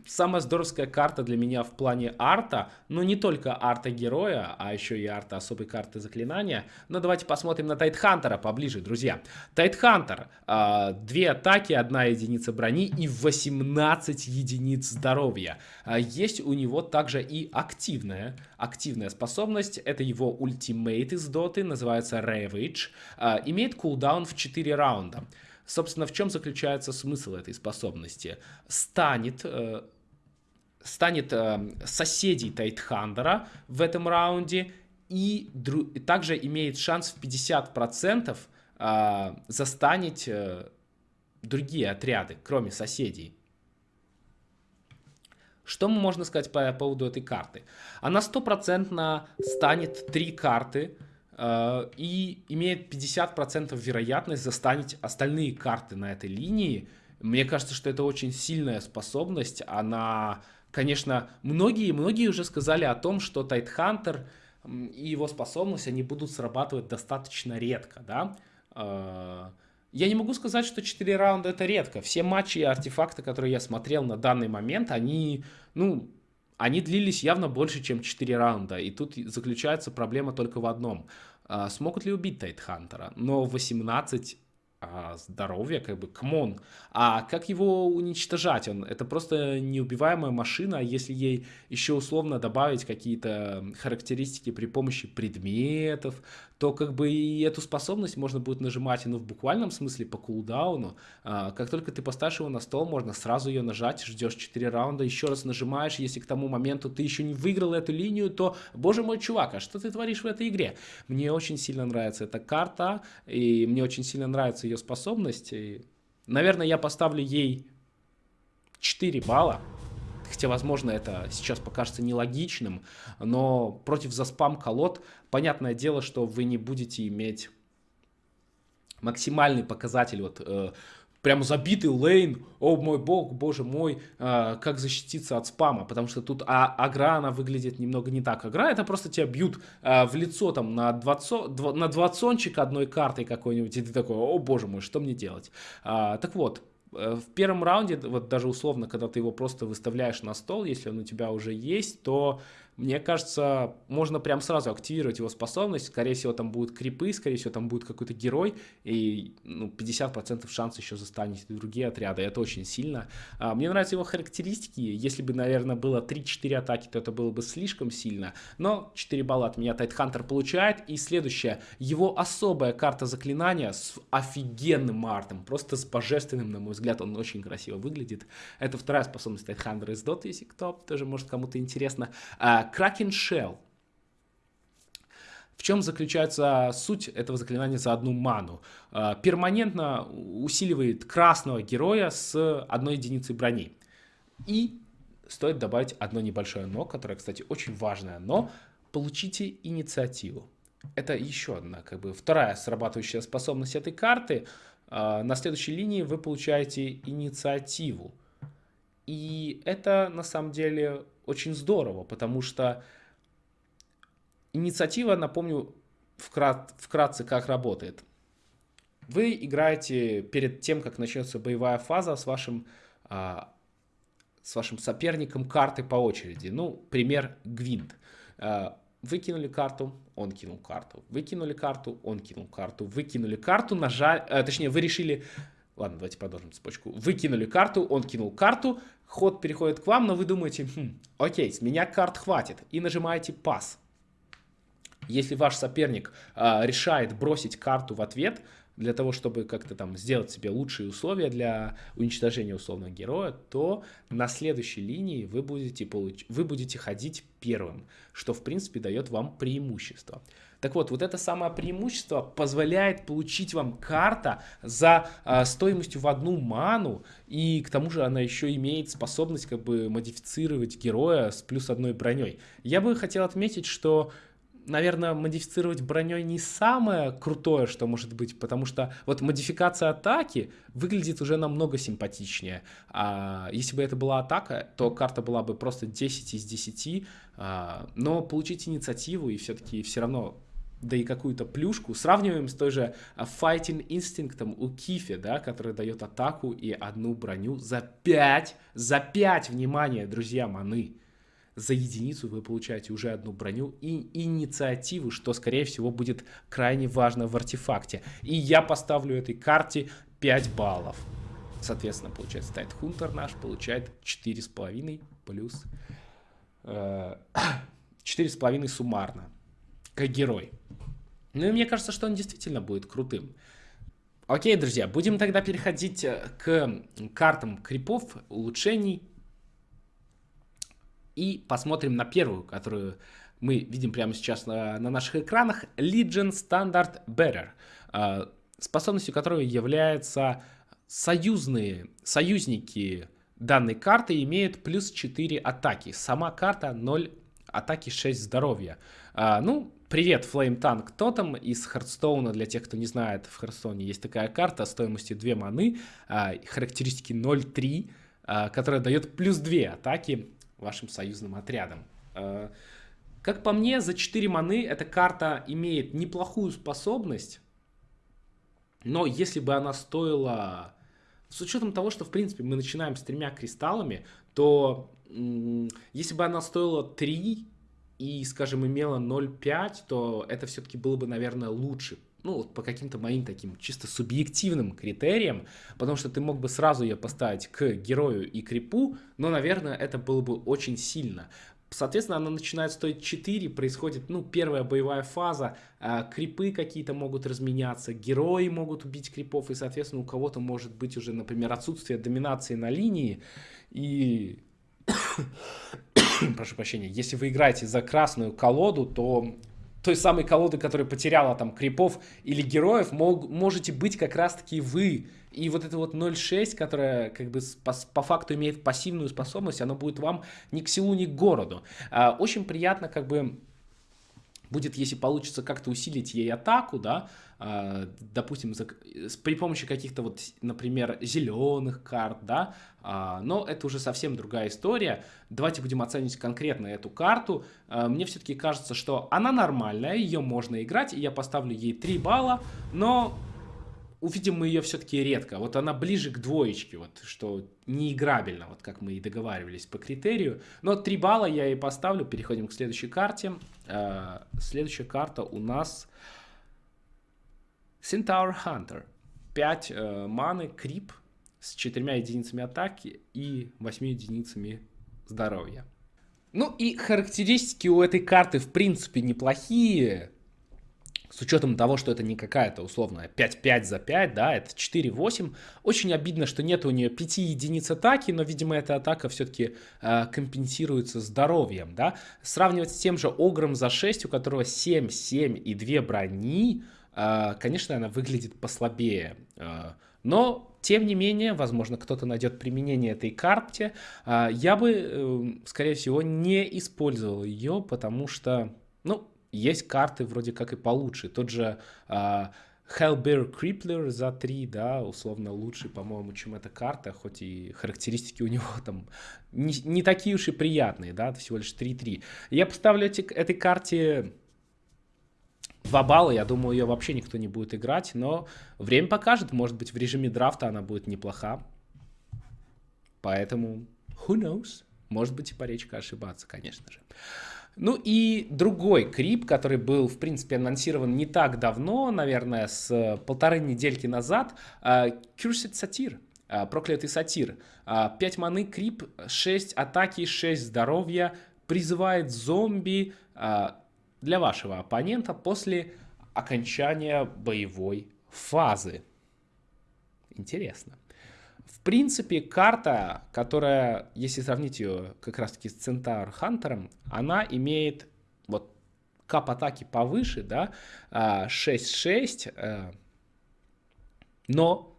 самая здоровская карта для меня в плане арта, но не только арта героя, а еще и арта особой карты заклинания. Но давайте посмотрим на Тайтхантера поближе, друзья. Тайтхантер. Э, две атаки, одна единица брони и 18 единиц здоровья. Э, есть у него также и активная, активная способность. Это его ультимейт из доты, называется Ravage. Имеет имеет кулдаун в 4 раунда. Собственно, в чем заключается смысл этой способности? Станет, э, станет э, соседей Тайтхандера в этом раунде и, и также имеет шанс в 50% э, застанить э, другие отряды, кроме соседей. Что можно сказать по поводу этой карты? Она стопроцентно станет три карты, и имеет 50% вероятность застанить остальные карты на этой линии. Мне кажется, что это очень сильная способность. Она, конечно, многие, многие уже сказали о том, что Тайтхантер и его способность, они будут срабатывать достаточно редко, да. Э, я не могу сказать, что 4 раунда это редко. Все матчи и артефакты, которые я смотрел на данный момент, они, ну, они длились явно больше, чем 4 раунда. И тут заключается проблема только в одном. А, смогут ли убить Tidehunter а? Но 18 а, здоровья, как бы, come on. А как его уничтожать? Он, это просто неубиваемая машина, если ей еще условно добавить какие-то характеристики при помощи предметов, то как бы и эту способность можно будет нажимать, ну, в буквальном смысле по кулдауну. А, как только ты поставишь его на стол, можно сразу ее нажать, ждешь 4 раунда, еще раз нажимаешь, если к тому моменту ты еще не выиграл эту линию, то, боже мой, чувак, а что ты творишь в этой игре? Мне очень сильно нравится эта карта, и мне очень сильно нравится ее способность. И, наверное, я поставлю ей 4 балла. Хотя, возможно, это сейчас покажется нелогичным, но против заспам колод, понятное дело, что вы не будете иметь максимальный показатель, вот э, прям забитый лейн, о мой бог, боже мой, э, как защититься от спама, потому что тут а, агра, она выглядит немного не так. Агра это просто тебя бьют э, в лицо там на, 20, на двадцончик одной картой какой-нибудь, и ты такой, о боже мой, что мне делать? А, так вот, Э, в первом раунде, вот даже условно, когда ты его просто выставляешь на стол, если он у тебя уже есть, то мне кажется, можно прям сразу активировать его способность. Скорее всего, там будут крипы, скорее всего, там будет какой-то герой, и ну, 50% шанс еще застанете другие отряды. Это очень сильно. А, мне нравятся его характеристики. Если бы, наверное, было 3-4 атаки, то это было бы слишком сильно. Но 4 балла от меня Тайтхантер получает. И следующее. Его особая карта заклинания с офигенным артом. Просто с божественным, на мой взгляд. Он очень красиво выглядит. Это вторая способность Тайтхантера из Dota, если кто тоже может кому-то интересно. А, Kraken Shell. В чем заключается суть этого заклинания за одну ману? А, перманентно усиливает красного героя с одной единицей брони. И стоит добавить одно небольшое но, которое, кстати, очень важное но. Получите инициативу. Это еще одна, как бы, вторая срабатывающая способность этой карты. А, на следующей линии вы получаете инициативу. И это, на самом деле, очень здорово, потому что инициатива, напомню вкрат, вкратце, как работает. Вы играете перед тем, как начнется боевая фаза с вашим, а, с вашим соперником карты по очереди. Ну, пример Гвинт. А, вы карту, он кинул карту. Вы кинули карту, он кинул карту. Вы кинули карту, нажали, а, точнее, вы решили Ладно, давайте продолжим цепочку. Вы кинули карту, он кинул карту, ход переходит к вам, но вы думаете, хм, окей, с меня карт хватит, и нажимаете пас. Если ваш соперник э, решает бросить карту в ответ, для того, чтобы как-то там сделать себе лучшие условия для уничтожения условного героя, то на следующей линии вы будете, получ... вы будете ходить первым, что в принципе дает вам преимущество. Так вот, вот это самое преимущество позволяет получить вам карта за э, стоимостью в одну ману, и к тому же она еще имеет способность как бы модифицировать героя с плюс одной броней. Я бы хотел отметить, что наверное, модифицировать броней не самое крутое, что может быть, потому что вот модификация атаки выглядит уже намного симпатичнее. А если бы это была атака, то карта была бы просто 10 из 10, а, но получить инициативу и все-таки все равно да и какую-то плюшку, сравниваем с той же а, Fighting Instinct у Кифи, да, который дает атаку и одну броню за 5, за 5, внимание, друзья, маны. За единицу вы получаете уже одну броню и инициативу, что, скорее всего, будет крайне важно в артефакте. И я поставлю этой карте 5 баллов. Соответственно, получается, Тайт Хунтер наш получает 4,5 плюс... Э, 4,5 суммарно как герой. Ну и мне кажется, что он действительно будет крутым. Окей, друзья, будем тогда переходить э, к картам крипов, улучшений. И посмотрим на первую, которую мы видим прямо сейчас на, на наших экранах. Legion Standard Bearer, э, способностью которой являются союзные, союзники данной карты имеют плюс 4 атаки. Сама карта 0 атаки 6 здоровья. А, ну, привет, Flametongue Totem из Hearthstone а. Для тех, кто не знает, в Hearthstone е есть такая карта стоимостью 2 маны, а, характеристики 0.3, а, которая дает плюс 2 атаки вашим союзным отрядам. А, как по мне, за 4 маны эта карта имеет неплохую способность, но если бы она стоила... С учетом того, что, в принципе, мы начинаем с тремя кристаллами, то если бы она стоила 3 и, скажем, имела 0,5, то это все-таки было бы, наверное, лучше. Ну, вот по каким-то моим таким чисто субъективным критериям, потому что ты мог бы сразу ее поставить к герою и крипу, но, наверное, это было бы очень сильно. Соответственно, она начинает стоить 4, происходит, ну, первая боевая фаза, э, крипы какие-то могут разменяться, герои могут убить крипов, и, соответственно, у кого-то может быть уже, например, отсутствие доминации на линии, и прошу прощения, если вы играете за красную колоду, то той самой колоды, которая потеряла там крипов или героев, мог, можете быть как раз-таки вы. И вот это вот 0.6, которая как бы по, по факту имеет пассивную способность, она будет вам ни к селу, ни к городу. А, очень приятно как бы будет, если получится как-то усилить ей атаку, да, э, допустим, за, при помощи каких-то вот, например, зеленых карт, да, э, но это уже совсем другая история. Давайте будем оценивать конкретно эту карту. Э, мне все-таки кажется, что она нормальная, ее можно играть, и я поставлю ей 3 балла, но увидим мы ее все-таки редко. Вот она ближе к двоечке, вот, что неиграбельно, вот как мы и договаривались по критерию. Но 3 балла я и поставлю. Переходим к следующей карте. Э, следующая карта у нас Centaur Hunter. 5 э, маны, крип с 4 единицами атаки и 8 единицами здоровья. Ну и характеристики у этой карты в принципе неплохие с учетом того, что это не какая-то условная 5-5 за 5, да, это 4-8. Очень обидно, что нет у нее 5 единиц атаки, но, видимо, эта атака все-таки э, компенсируется здоровьем, да. Сравнивать с тем же Огром за 6, у которого 7, 7 и 2 брони, э, конечно, она выглядит послабее. Э, но, тем не менее, возможно, кто-то найдет применение этой карте. Э, я бы, э, скорее всего, не использовал ее, потому что, ну, есть карты вроде как и получше. Тот же uh, Hellbear Crippler за 3, да, условно лучший, по-моему, чем эта карта, хоть и характеристики у него там не, не такие уж и приятные, да, всего лишь 3-3. Я поставлю эти, этой карте 2 балла, я думаю, ее вообще никто не будет играть, но время покажет, может быть, в режиме драфта она будет неплоха. Поэтому, who knows, может быть и паречка ошибаться, конечно же. Ну и другой крип, который был, в принципе, анонсирован не так давно, наверное, с полторы недельки назад, uh, Cursed Satyr, uh, проклятый сатир. Uh, 5 маны, крип, 6 атаки, 6 здоровья, призывает зомби для вашего оппонента после окончания боевой фазы. Интересно. Принципе, карта, которая, если сравнить ее как раз-таки с Центар Хантером, она имеет вот кап атаки повыше, да, 6-6, а, э, но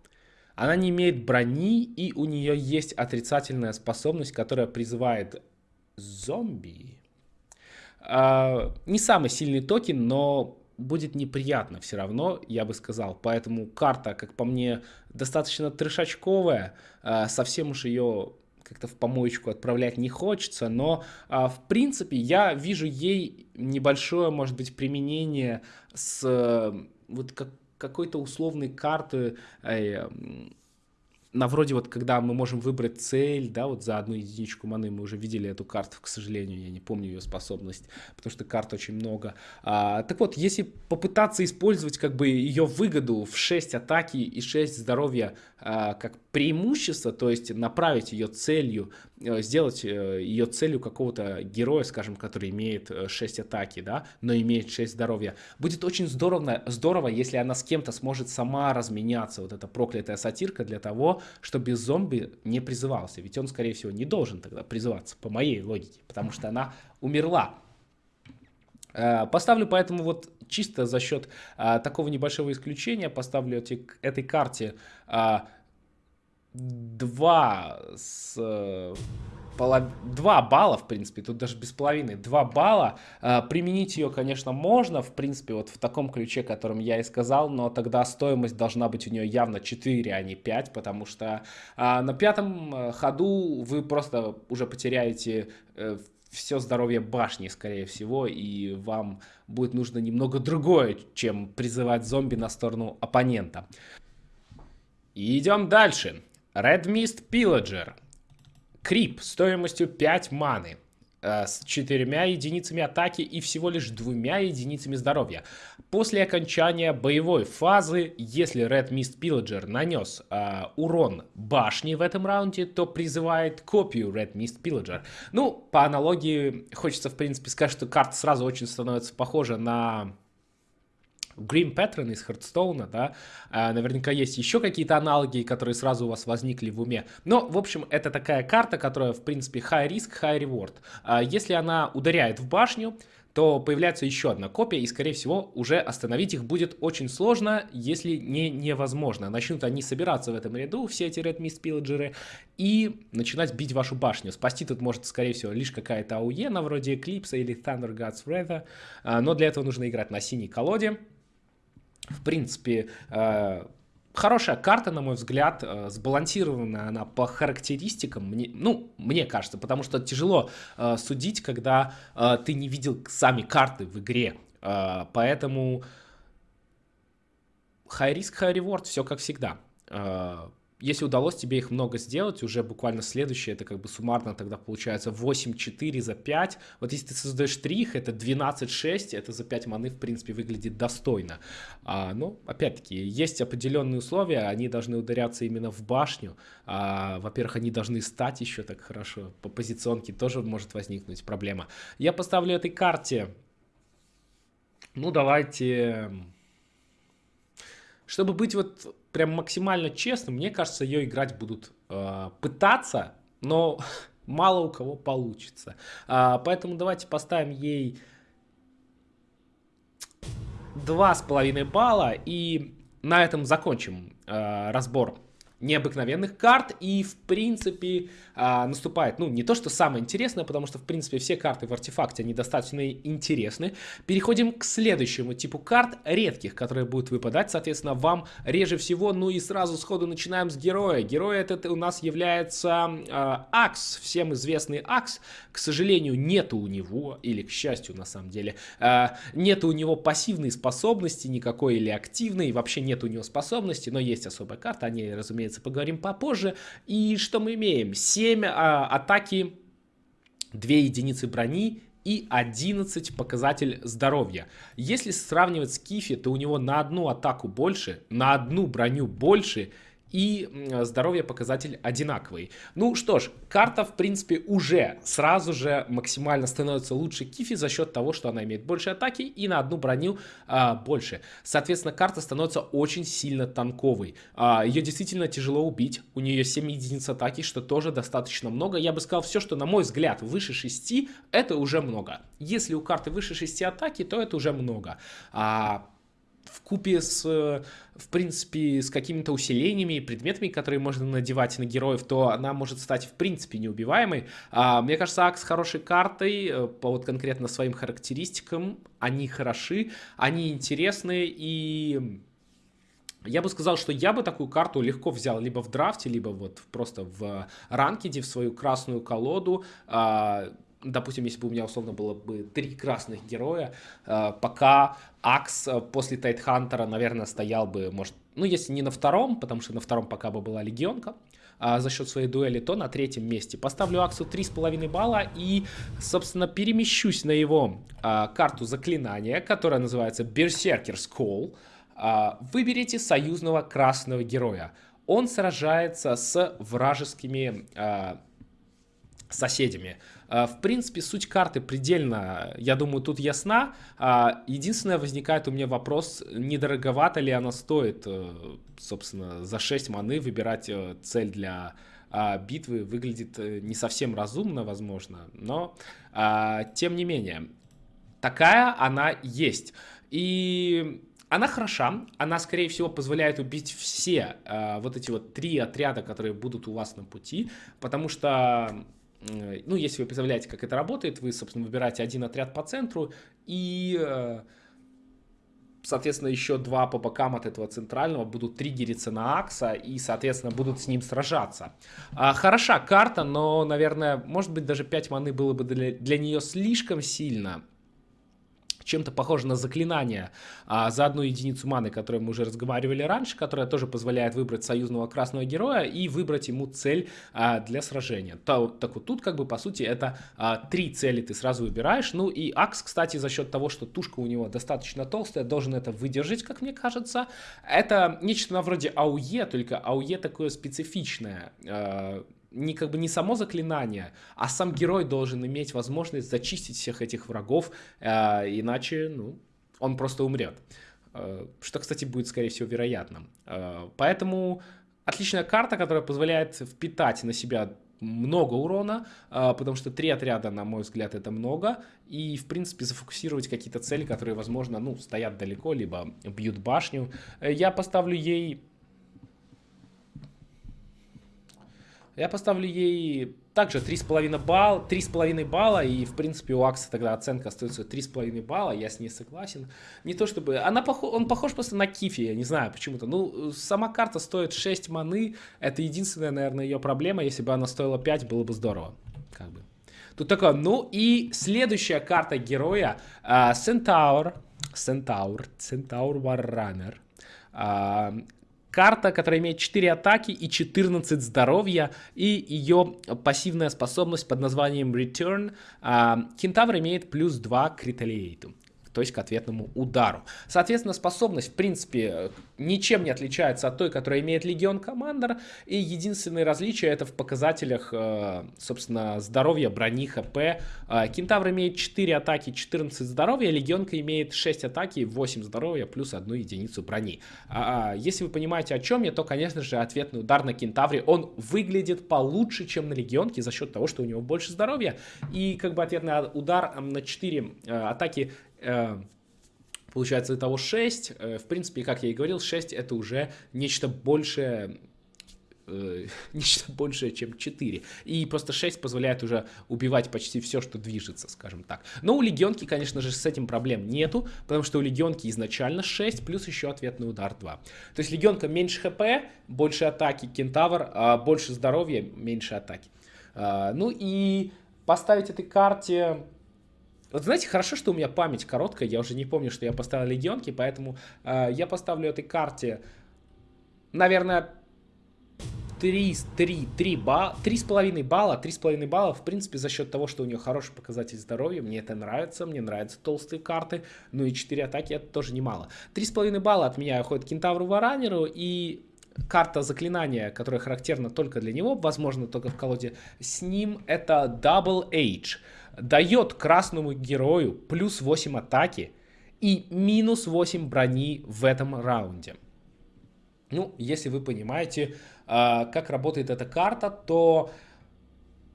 она не имеет брони, и у нее есть отрицательная способность, которая призывает зомби. А, не самый сильный токен, но будет неприятно все равно, я бы сказал. Поэтому карта, как по мне, достаточно трешачковая. А, совсем уж ее как-то в помоечку отправлять не хочется, но а, в принципе я вижу ей небольшое, может быть, применение с вот как, какой-то условной карты на вроде вот, когда мы можем выбрать цель, да, вот за одну единичку маны, мы уже видели эту карту, к сожалению, я не помню ее способность, потому что карт очень много. А, так вот, если попытаться использовать как бы ее выгоду в 6 атаки и 6 здоровья а, как преимущество, то есть направить ее целью, э, сделать э, ее целью какого-то героя, скажем, который имеет 6 э, атаки, да, но имеет 6 здоровья. Будет очень здорово, здорово, если она с кем-то сможет сама разменяться, вот эта проклятая сатирка, для того, чтобы зомби не призывался. Ведь он, скорее всего, не должен тогда призываться, по моей логике, потому что она умерла. Поставлю поэтому вот чисто за счет а, такого небольшого исключения, поставлю эти, этой карте а, 2 с... Полов... 2 балла, в принципе, тут даже без половины, 2 балла. А, применить ее, конечно, можно, в принципе, вот в таком ключе, которым я и сказал, но тогда стоимость должна быть у нее явно 4, а не 5, потому что а, на пятом э, ходу вы просто уже потеряете э, все здоровье башни, скорее всего, и вам будет нужно немного другое, чем призывать зомби на сторону оппонента. И идем дальше. Red Mist Pillager. Крип стоимостью 5 маны. Э, с четырьмя единицами атаки и всего лишь двумя единицами здоровья. После окончания боевой фазы, если Red Mist Pillager нанес э, урон башни в этом раунде, то призывает копию Red Mist Pillager. Ну, по аналогии, хочется в принципе сказать, что карта сразу очень становится похожа на Green Pattern из Хардстоуна, да, а, наверняка есть еще какие-то аналоги, которые сразу у вас возникли в уме. Но, в общем, это такая карта, которая, в принципе, high risk, high reward. А, если она ударяет в башню, то появляется еще одна копия, и, скорее всего, уже остановить их будет очень сложно, если не невозможно. Начнут они собираться в этом ряду, все эти Red Mist Pillager, и начинать бить вашу башню. Спасти тут может, скорее всего, лишь какая-то АУЕ, на вроде Eclipse или Thunder God's Wrath, а, но для этого нужно играть на синей колоде. В принципе, э, хорошая карта, на мой взгляд, э, сбалансированная она по характеристикам, мне, ну, мне кажется, потому что тяжело э, судить, когда ты не видел сами карты в игре, поэтому high risk, high reward, все как всегда. Если удалось тебе их много сделать, уже буквально следующее, это как бы суммарно тогда получается 8-4 за 5. Вот если ты создаешь 3 их, это 12-6, это за 5 маны, в принципе, выглядит достойно. А, ну, опять-таки, есть определенные условия, они должны ударяться именно в башню. А, Во-первых, они должны стать еще так хорошо. По позиционке тоже может возникнуть проблема. Я поставлю этой карте, ну, давайте... Чтобы быть вот прям максимально честным, мне кажется, ее играть будут э, пытаться, но мало у кого получится. А, поэтому давайте поставим ей два с половиной балла и на этом закончим э, разбор необыкновенных карт и в принципе а, наступает, ну не то что самое интересное, потому что в принципе все карты в артефакте они достаточно интересны. Переходим к следующему типу карт редких, которые будут выпадать, соответственно вам реже всего, ну и сразу сходу начинаем с героя. Герой этот у нас является а, Акс, всем известный Акс, к сожалению нету у него, или к счастью на самом деле, а, нету у него пассивной способности никакой или активной, вообще нет у него способности, но есть особая карта, они разумеется разумеется, поговорим попозже. И что мы имеем? 7 а, атаки, 2 единицы брони и 11 показатель здоровья. Если сравнивать с Кифи, то у него на одну атаку больше, на одну броню больше и здоровье показатель одинаковый. Ну что ж, карта в принципе уже сразу же максимально становится лучше Кифи за счет того, что она имеет больше атаки и на одну броню а, больше. Соответственно, карта становится очень сильно танковой. А, ее действительно тяжело убить, у нее 7 единиц атаки, что тоже достаточно много. Я бы сказал, все, что на мой взгляд выше 6, это уже много. Если у карты выше 6 атаки, то это уже много. А, в купе с, в принципе, с какими-то усилениями и предметами, которые можно надевать на героев, то она может стать, в принципе, неубиваемой. А, мне кажется, Акс хорошей картой, э, по вот конкретно своим характеристикам, они хороши, они интересны и... Я бы сказал, что я бы такую карту легко взял либо в драфте, либо вот просто в ранкеде, в свою красную колоду. А, допустим, если бы у меня условно было бы три красных героя, э, пока Акс э, после Тайтхантера, наверное, стоял бы, может, ну, если не на втором, потому что на втором пока бы была Легионка, а за счет своей дуэли, то на третьем месте. Поставлю Аксу 3,5 балла и, собственно, перемещусь на его а, карту заклинания, которая называется Berserker's Call. А, выберите союзного красного героя. Он сражается с вражескими а, соседями. А, в принципе, суть карты предельно, я думаю, тут ясна. А, единственное, возникает у меня вопрос, недороговато ли она стоит, э, собственно, за 6 маны выбирать э, цель для битвы выглядит э, не совсем разумно, возможно, но тем не менее, такая она есть. И она хороша, она, скорее всего, позволяет убить все э, вот эти вот три отряда, которые будут у вас на пути, потому что Э, ну, если вы представляете, как это работает, вы, собственно, выбираете один отряд по центру и, э, соответственно, еще два по бокам от этого центрального будут триггериться на Акса и, соответственно, будут с ним сражаться. А, хороша карта, но, наверное, может быть, даже 5 маны было бы для, для нее слишком сильно чем-то похоже на заклинание а, за одну единицу маны, о которой мы уже разговаривали раньше, которая тоже позволяет выбрать союзного красного героя и выбрать ему цель а, для сражения. То, так вот тут как бы по сути это а, три цели ты сразу выбираешь. Ну и Акс, кстати, за счет того, что тушка у него достаточно толстая, должен это выдержать, как мне кажется. Это нечто на вроде АУЕ, только АУЕ такое специфичное. А, не как бы не само заклинание, а сам герой должен иметь возможность зачистить всех этих врагов, э, иначе, ну, он просто умрет. Э, что, кстати, будет, скорее всего, вероятным. Э, поэтому отличная карта, которая позволяет впитать на себя много урона, э, потому что три отряда, на мой взгляд, это много, и, в принципе, зафокусировать какие-то цели, которые, возможно, ну, стоят далеко, либо бьют башню. Э, я поставлю ей Я поставлю ей также 3,5 балла, 3,5 балла, и, в принципе, у Акса тогда оценка остается 3,5 балла, я с ней согласен. Не то чтобы... Она похож, он похож просто на Кифи, я не знаю почему-то. Ну, сама карта стоит 6 маны, это единственная, наверное, ее проблема. Если бы она стоила 5, было бы здорово. Как бы. Тут такое, ну и следующая карта героя, Centaur, Centaur Warrunner. А, карта, которая имеет 4 атаки и 14 здоровья, и ее пассивная способность под названием Return. А, кентавр имеет плюс 2 к Retaliate то есть к ответному удару. Соответственно, способность, в принципе, ничем не отличается от той, которая имеет Легион Командер, и единственное различие это в показателях, э, собственно, здоровья, брони, ХП. Э, Кентавр имеет 4 атаки, 14 здоровья, Легионка имеет 6 атаки, 8 здоровья, плюс 1 единицу брони. А, а, если вы понимаете, о чем я, то, конечно же, ответный удар на Кентавре, он выглядит получше, чем на Легионке, за счет того, что у него больше здоровья, и как бы ответный удар на 4 э, атаки получается, итого 6. Э, в принципе, как я и говорил, 6 это уже нечто большее э, нечто большее, чем 4. И просто 6 позволяет уже убивать почти все, что движется, скажем так. Но у Легионки, конечно же, с этим проблем нету, потому что у Легионки изначально 6, плюс еще ответный удар 2. То есть Легионка меньше хп, больше атаки, Кентавр, а больше здоровья, меньше атаки. А, ну и поставить этой карте вот знаете, хорошо, что у меня память короткая, я уже не помню, что я поставил легионки, поэтому э, я поставлю этой карте, наверное, 3, 3, 3 балла, 3,5 балла, 3,5 балла, в принципе, за счет того, что у нее хороший показатель здоровья, мне это нравится, мне нравятся толстые карты, ну и 4 атаки это тоже немало. 3,5 балла от меня уходит Кентавру Варанеру и карта заклинания, которая характерна только для него, возможно, только в колоде с ним, это Double Age дает красному герою плюс 8 атаки и минус 8 брони в этом раунде. Ну, если вы понимаете, э, как работает эта карта, то...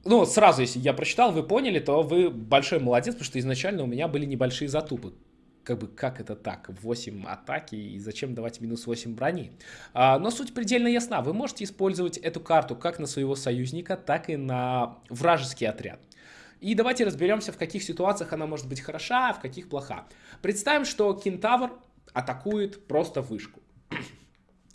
Ну, сразу, если я прочитал, вы поняли, то вы большой молодец, потому что изначально у меня были небольшие затупы. Как бы, как это так? 8 атаки и зачем давать минус 8 брони? А, но суть предельно ясна. Вы можете использовать эту карту как на своего союзника, так и на вражеский отряд. И давайте разберемся, в каких ситуациях она может быть хороша, а в каких плоха. Представим, что кентавр атакует просто вышку.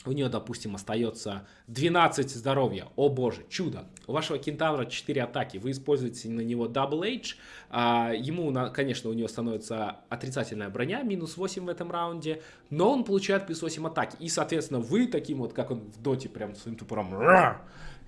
У нее, допустим, остается 12 здоровья. О боже, чудо. У вашего кентавра 4 атаки. Вы используете на него Double H. А, ему, конечно, у него становится отрицательная броня, минус 8 в этом раунде. Но он получает плюс 8 атаки. И, соответственно, вы таким вот, как он в доте, прям своим тупором.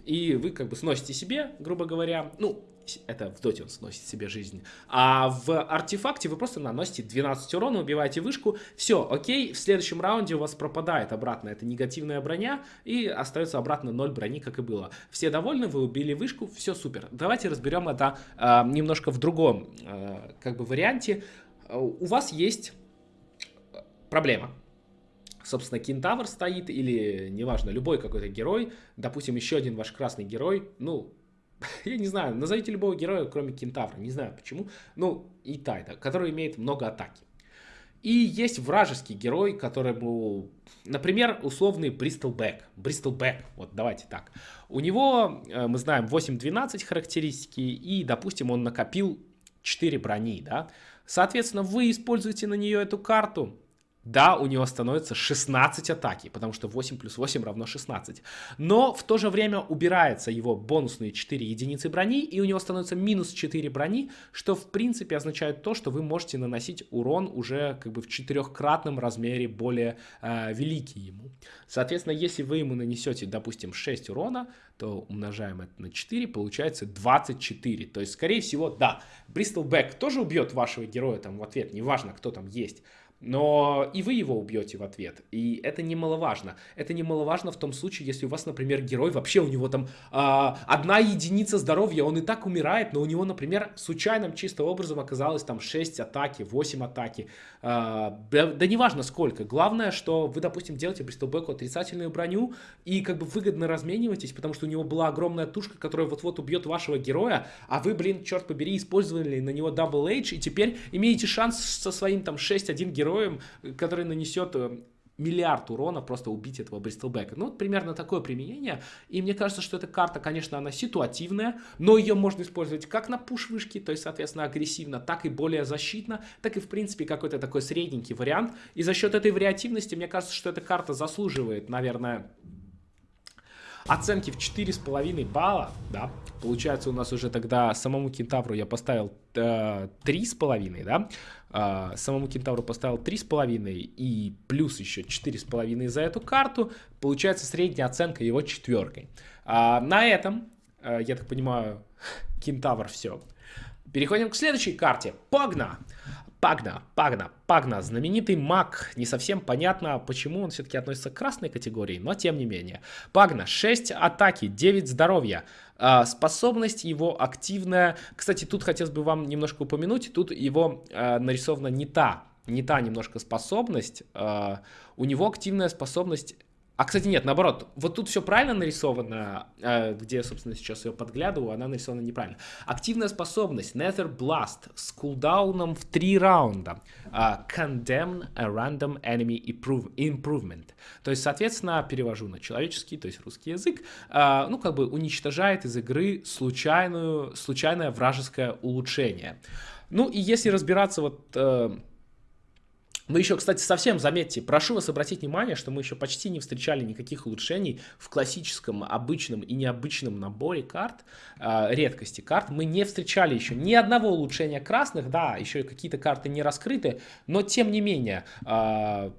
И вы как бы сносите себе, грубо говоря, ну, это в доте он сносит себе жизнь. А в артефакте вы просто наносите 12 урона, убиваете вышку. Все, окей, в следующем раунде у вас пропадает обратно эта негативная броня и остается обратно 0 брони, как и было. Все довольны, вы убили вышку, все супер. Давайте разберем это э, немножко в другом э, как бы варианте. У вас есть проблема собственно, кентавр стоит, или, неважно, любой какой-то герой, допустим, еще один ваш красный герой, ну, я не знаю, назовите любого героя, кроме Кентавра, не знаю почему, ну, и Тайда, который имеет много атаки. И есть вражеский герой, которому, например, условный Бристол Бэк. Бристол Бэк, вот давайте так. У него, э, мы знаем, 8-12 характеристики, и, допустим, он накопил 4 брони, да. Соответственно, вы используете на нее эту карту, да, у него становится 16 атаки, потому что 8 плюс 8 равно 16. Но в то же время убирается его бонусные 4 единицы брони, и у него становится минус 4 брони, что в принципе означает то, что вы можете наносить урон уже как бы в четырехкратном размере более э, великий ему. Соответственно, если вы ему нанесете, допустим, 6 урона, то умножаем это на 4, получается 24. То есть, скорее всего, да, Бристол Бэк тоже убьет вашего героя там в ответ, неважно, кто там есть но и вы его убьете в ответ. И это немаловажно. Это немаловажно в том случае, если у вас, например, герой, вообще у него там а, одна единица здоровья, он и так умирает, но у него, например, случайным чисто образом оказалось там 6 атаки, 8 атаки. А, да, да неважно сколько. Главное, что вы, допустим, делаете Бристолбеку отрицательную броню и как бы выгодно размениваетесь, потому что у него была огромная тушка, которая вот-вот убьет вашего героя, а вы, блин, черт побери, использовали на него Double H, и теперь имеете шанс со своим там 6-1 героем героем, который нанесет э, миллиард урона просто убить этого Бристлбека. Ну, примерно такое применение. И мне кажется, что эта карта, конечно, она ситуативная, но ее можно использовать как на пуш-вышке, то есть, соответственно, агрессивно, так и более защитно, так и, в принципе, какой-то такой средненький вариант. И за счет этой вариативности, мне кажется, что эта карта заслуживает, наверное, оценки в 4,5 балла, да, получается у нас уже тогда самому кентавру я поставил э, 3,5, да, э, самому кентавру поставил 3,5 и плюс еще 4,5 за эту карту, получается средняя оценка его четверкой. А, на этом, э, я так понимаю, кентавр все. Переходим к следующей карте. Погна! Пагна, Пагна, Пагна, знаменитый маг. Не совсем понятно, почему он все-таки относится к красной категории, но тем не менее. Пагна, 6 атаки, 9 здоровья. А, способность его активная. Кстати, тут хотелось бы вам немножко упомянуть, тут его а, нарисована не та, не та немножко способность. А, у него активная способность а, кстати, нет, наоборот, вот тут все правильно нарисовано, э, где, собственно, сейчас я подглядываю, она нарисована неправильно. Активная способность Nether Blast с кулдауном в три раунда. Uh, condemn a random enemy improvement. То есть, соответственно, перевожу на человеческий, то есть русский язык, uh, ну, как бы уничтожает из игры случайную, случайное вражеское улучшение. Ну, и если разбираться вот... Uh, мы еще, кстати, совсем, заметьте, прошу вас обратить внимание, что мы еще почти не встречали никаких улучшений в классическом, обычном и необычном наборе карт, э, редкости карт. Мы не встречали еще ни одного улучшения красных, да, еще какие-то карты не раскрыты, но тем не менее... Э,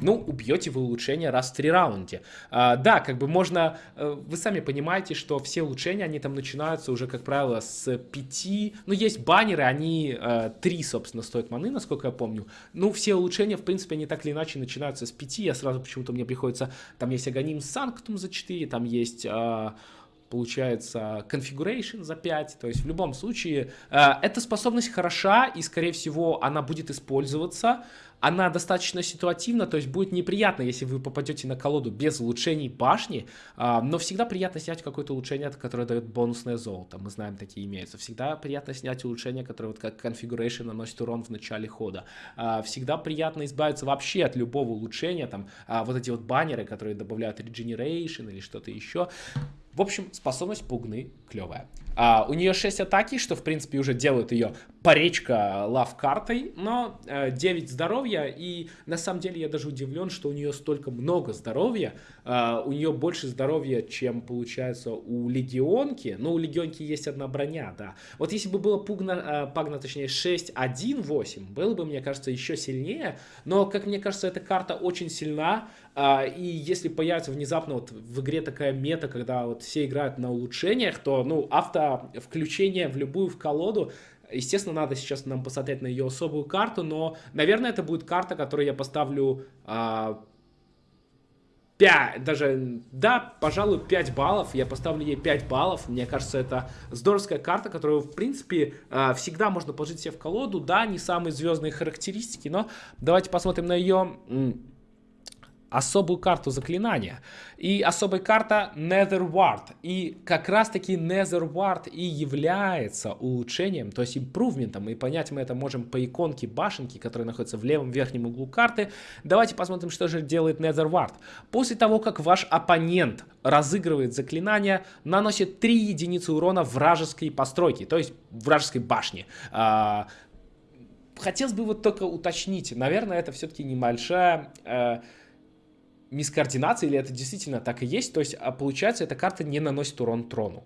ну, убьете вы улучшение раз в три раунде. А, да, как бы можно, э, вы сами понимаете, что все улучшения, они там начинаются уже, как правило, с 5, ну, есть баннеры, они э, 3, собственно, стоят маны, насколько я помню. Ну, все улучшения, в принципе, они так или иначе начинаются с 5, я сразу почему-то мне приходится, там есть Аганим Санктум за 4, там есть... Э, получается configuration за 5, то есть в любом случае э, эта способность хороша и скорее всего она будет использоваться, она достаточно ситуативна, то есть будет неприятно, если вы попадете на колоду без улучшений башни, э, но всегда приятно снять какое-то улучшение, которое дает бонусное золото, мы знаем, такие имеются, всегда приятно снять улучшение, которое вот как configuration наносит урон в начале хода, э, всегда приятно избавиться вообще от любого улучшения, там э, вот эти вот баннеры, которые добавляют regeneration или что-то еще, в общем, способность пугны клевая. А, у нее 6 атаки, что в принципе уже делает ее паречка лав-картой, но э, 9 здоровья, и на самом деле я даже удивлен, что у нее столько много здоровья, э, у нее больше здоровья, чем получается у легионки, но у легионки есть одна броня, да. Вот если бы было пугна, э, пагна, точнее 6-1-8, было бы, мне кажется, еще сильнее, но, как мне кажется, эта карта очень сильна, э, и если появится внезапно вот в игре такая мета, когда вот все играют на улучшениях, то, ну, авто включение в любую в колоду. Естественно, надо сейчас нам посмотреть на ее особую карту, но, наверное, это будет карта, которую я поставлю а, 5, даже, да, пожалуй, 5 баллов. Я поставлю ей 5 баллов. Мне кажется, это здоровская карта, которую, в принципе, а, всегда можно положить себе в колоду. Да, не самые звездные характеристики, но давайте посмотрим на ее особую карту заклинания. И особая карта Netherward. И как раз таки Netherward и является улучшением, то есть импрувментом. И понять мы это можем по иконке башенки, которая находится в левом верхнем углу карты. Давайте посмотрим, что же делает Netherward. После того, как ваш оппонент разыгрывает заклинание, наносит 3 единицы урона вражеской постройки, то есть вражеской башни. А, хотелось бы вот только уточнить, наверное, это все-таки небольшая... Мискоординация, или это действительно так и есть. То есть, а получается, эта карта не наносит урон трону.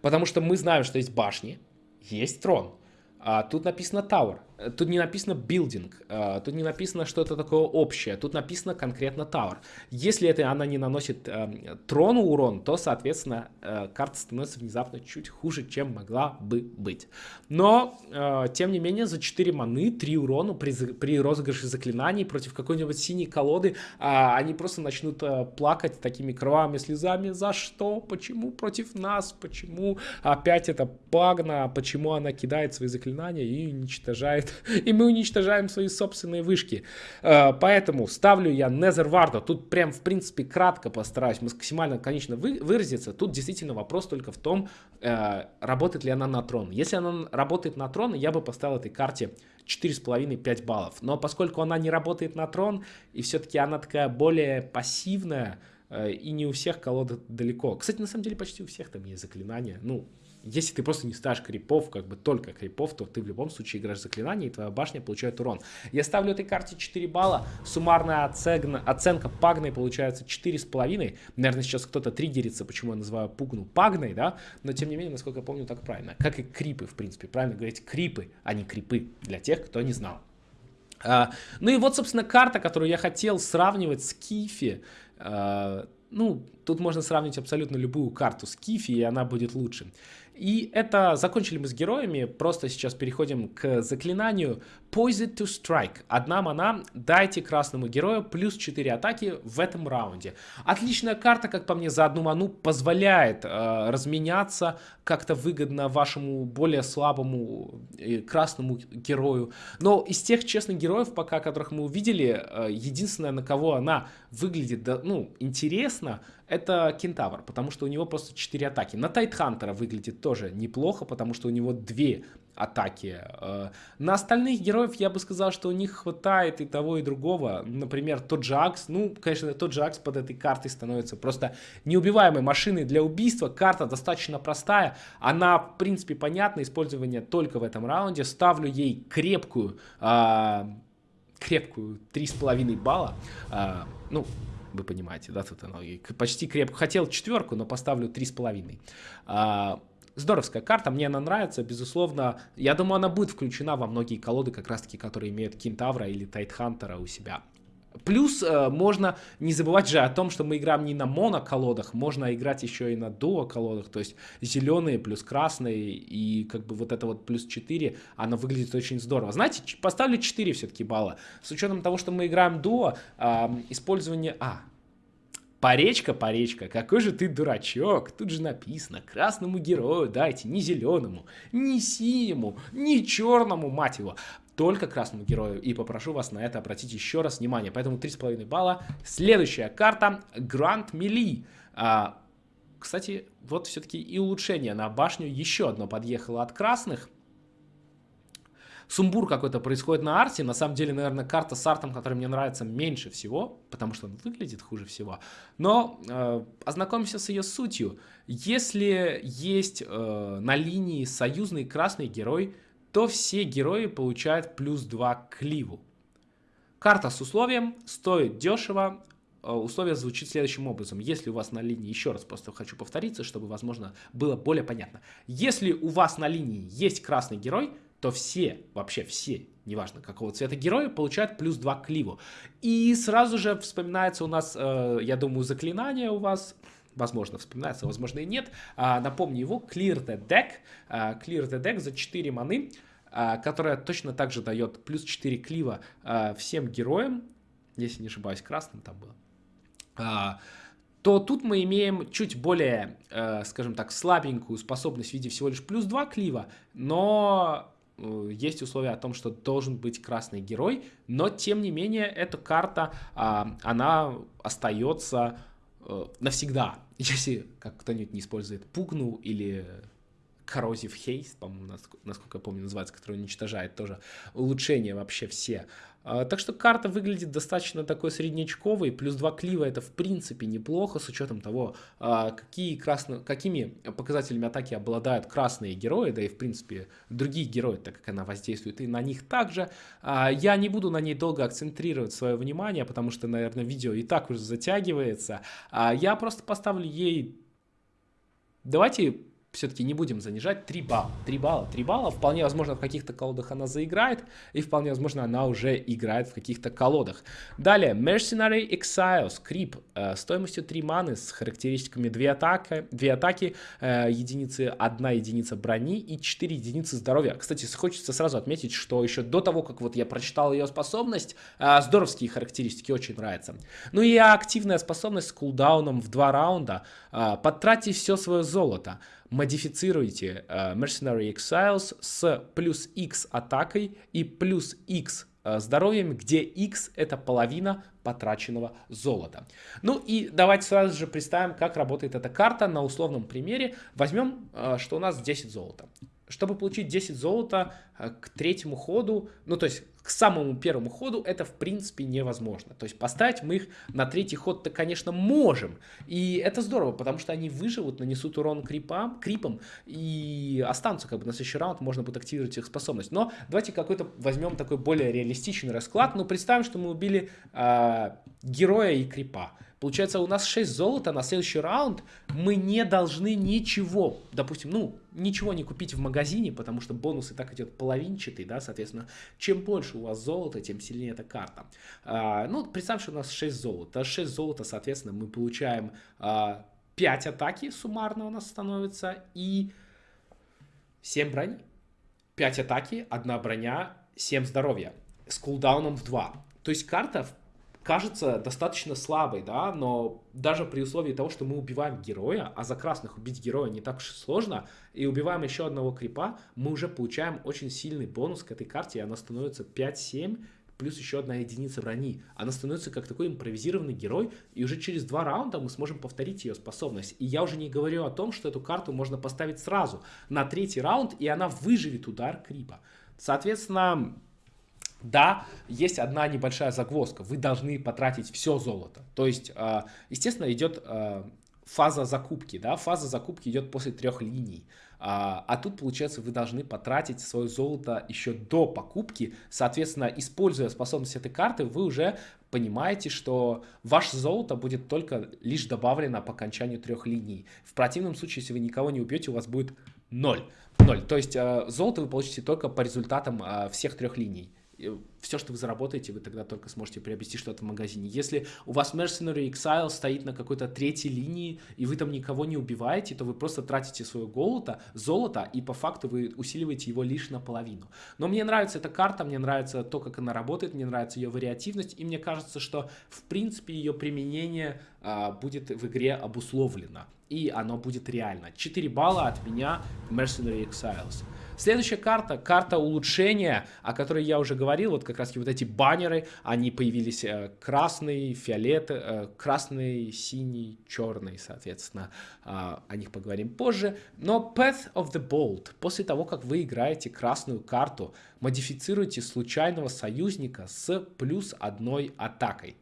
Потому что мы знаем, что есть башни, есть трон. А тут написано Tower. Тут не написано building, uh, тут не написано что-то такое общее, тут написано конкретно tower. Если это она не наносит uh, трону урон, то, соответственно, uh, карта становится внезапно чуть хуже, чем могла бы быть. Но, э, тем не менее, за 4 маны, 3 урона при, при розыгрыше заклинаний против какой-нибудь синей колоды, они просто начнут плакать такими кровавыми слезами. За что? Почему против нас? Почему опять это пагна? Почему она кидает свои заклинания и уничтожает и мы уничтожаем свои собственные вышки. Э, поэтому ставлю я Незерварда. Тут прям, в принципе, кратко постараюсь максимально, конечно, вы, выразиться. Тут действительно вопрос только в том, э, работает ли она на трон. Если она работает на трон, я бы поставил этой карте 4,5-5 баллов. Но поскольку она не работает на трон, и все-таки она такая более пассивная, э, и не у всех колода далеко. Кстати, на самом деле почти у всех там есть заклинания. Ну, если ты просто не ставишь крипов, как бы только крипов, то ты в любом случае играешь заклинание, и твоя башня получает урон. Я ставлю этой карте 4 балла, суммарная оценка, оценка пагной получается 4,5. Наверное, сейчас кто-то триггерится, почему я называю пугну пагной, да, но тем не менее, насколько я помню, так правильно. Как и крипы, в принципе, правильно говорить крипы, а не крипы, для тех, кто не знал. Uh, ну и вот, собственно, карта, которую я хотел сравнивать с Кифи. Uh, ну, тут можно сравнить абсолютно любую карту с Кифи, и она будет лучше. И это закончили мы с героями, просто сейчас переходим к заклинанию Poison to Strike. Одна мана, дайте красному герою плюс 4 атаки в этом раунде. Отличная карта, как по мне, за одну ману позволяет э, разменяться как-то выгодно вашему более слабому э, красному герою. Но из тех честных героев, пока которых мы увидели, э, единственное, на кого она выглядит, да, ну, интересно, это Кентавр, потому что у него просто 4 атаки. На Тайтхантера выглядит тоже неплохо, потому что у него 2 атаки. Э, на остальных героев я бы сказал, что у них хватает и того, и другого. Например, тот же Акс, ну, конечно, тот же Акс под этой картой становится просто неубиваемой машиной для убийства. Карта достаточно простая, она, в принципе, понятна, использование только в этом раунде. Ставлю ей крепкую, э, крепкую 3,5 балла. Э, ну, вы понимаете, да, тут оно почти крепко. Хотел четверку, но поставлю 3,5. А, здоровская карта, мне она нравится, безусловно. Я думаю, она будет включена во многие колоды, как раз-таки, которые имеют Кентавра или Тайтхантера у себя. Плюс э, можно не забывать же о том, что мы играем не на моно-колодах, можно играть еще и на дуо-колодах, то есть зеленые плюс красные, и как бы вот это вот плюс 4, она выглядит очень здорово. Знаете, поставлю 4 все-таки балла. С учетом того, что мы играем дуо, использование... А, Паречка, паречка, какой же ты дурачок. Тут же написано, красному герою дайте не зеленому, не синему, не черному, мать его только красному герою. И попрошу вас на это обратить еще раз внимание. Поэтому 3,5 балла. Следующая карта Гранд Мили. А, кстати, вот все-таки и улучшение на башню. Еще одно подъехало от красных. Сумбур какой-то происходит на арте. На самом деле, наверное, карта с артом, которая мне нравится меньше всего, потому что он выглядит хуже всего. Но э, ознакомимся с ее сутью. Если есть э, на линии союзный красный герой, то все герои получают плюс 2 к кливу. Карта с условием стоит дешево. Э, условие звучит следующим образом. Если у вас на линии, еще раз просто хочу повториться, чтобы, возможно, было более понятно. Если у вас на линии есть красный герой, то все, вообще все, неважно какого цвета героя, получают плюс 2 к кливу. И сразу же вспоминается у нас, э, я думаю, заклинание у вас возможно, вспоминается, возможно и нет. А, напомню его, Clear the Deck. А, Clear the Deck за 4 маны, а, которая точно так же дает плюс 4 клива всем героям, если не ошибаюсь, красным там было. То тут мы имеем чуть более, скажем так, слабенькую способность в виде всего лишь плюс 2 клива, но э, есть условия о том, что должен быть красный герой, но тем не менее эта карта, она остается навсегда, если как кто-нибудь не использует пугну или Corrosive Haste, по-моему, насколько я помню, называется, который уничтожает тоже улучшения вообще все. А, так что карта выглядит достаточно такой среднячковой, плюс 2 клива это в принципе неплохо, с учетом того, а, какие красно... какими показателями атаки обладают красные герои, да и в принципе другие герои, так как она воздействует и на них также. А, я не буду на ней долго акцентрировать свое внимание, потому что, наверное, видео и так уже затягивается. Я просто поставлю ей... Давайте все-таки не будем занижать 3 балла. 3 балла, 3 балла. Вполне возможно, в каких-то колодах она заиграет. И вполне возможно, она уже играет в каких-то колодах. Далее, Mercenary Exile, скрип. Э, стоимостью 3 маны с характеристиками 2 атаки, 2 атаки э, единицы, 1 единица брони и 4 единицы здоровья. Кстати, хочется сразу отметить, что еще до того, как вот я прочитал ее способность, э, здоровские характеристики очень нравятся. Ну и активная способность с кулдауном в 2 раунда. Э, потратьте все свое золото модифицируйте uh, Mercenary Exiles с плюс X атакой и плюс X uh, здоровьем, где X это половина потраченного золота. Ну и давайте сразу же представим, как работает эта карта на условном примере. Возьмем, uh, что у нас 10 золота. Чтобы получить 10 золота э, к третьему ходу, ну то есть к самому первому ходу это в принципе невозможно. То есть поставить мы их на третий ход-то, конечно, можем. И это здорово, потому что они выживут, нанесут урон крипам, крипам и останутся как бы на следующий раунд, можно будет активировать их способность. Но давайте какой-то возьмем такой более реалистичный расклад. Ну, представим, что мы убили э, героя и крипа. Получается, у нас 6 золота, на следующий раунд мы не должны ничего, допустим, ну, ничего не купить в магазине, потому что бонус и так идет половинчатый, да, соответственно, чем больше у вас золота, тем сильнее эта карта. А, ну, представь, что у нас 6 золота, 6 золота, соответственно, мы получаем а, 5 атаки суммарно у нас становится и 7 брони. 5 атаки, 1 броня, 7 здоровья с кулдауном в 2. То есть карта, в кажется достаточно слабой, да, но даже при условии того, что мы убиваем героя, а за красных убить героя не так уж сложно, и убиваем еще одного крипа, мы уже получаем очень сильный бонус к этой карте, и она становится 5-7, плюс еще одна единица брони. Она становится как такой импровизированный герой, и уже через два раунда мы сможем повторить ее способность. И я уже не говорю о том, что эту карту можно поставить сразу на третий раунд, и она выживет удар крипа. Соответственно, да, есть одна небольшая загвоздка. Вы должны потратить все золото. То есть, а, естественно, идет а, фаза закупки. Да? Фаза закупки идет после трех линий. А, а тут, получается, вы должны потратить свое золото еще до покупки. Соответственно, используя способность этой карты, вы уже понимаете, что ваше золото будет только лишь добавлено по окончанию трех линий. В противном случае, если вы никого не убьете, у вас будет ноль. Ноль. То есть золото вы получите только по результатам всех трех линий все, что вы заработаете, вы тогда только сможете приобрести что-то в магазине. Если у вас Mercenary Exile стоит на какой-то третьей линии, и вы там никого не убиваете, то вы просто тратите свое золото, золото, и по факту вы усиливаете его лишь наполовину. Но мне нравится эта карта, мне нравится то, как она работает, мне нравится ее вариативность, и мне кажется, что в принципе ее применение а, будет в игре обусловлено, и оно будет реально. 4 балла от меня Mercenary Exiles. Следующая карта, карта улучшения, о которой я уже говорил, вот как раз вот эти баннеры, они появились э, красный, фиолет, э, красный, синий, черный, соответственно, э, о них поговорим позже. Но Path of the Bolt, после того, как вы играете красную карту, модифицируйте случайного союзника с плюс одной атакой.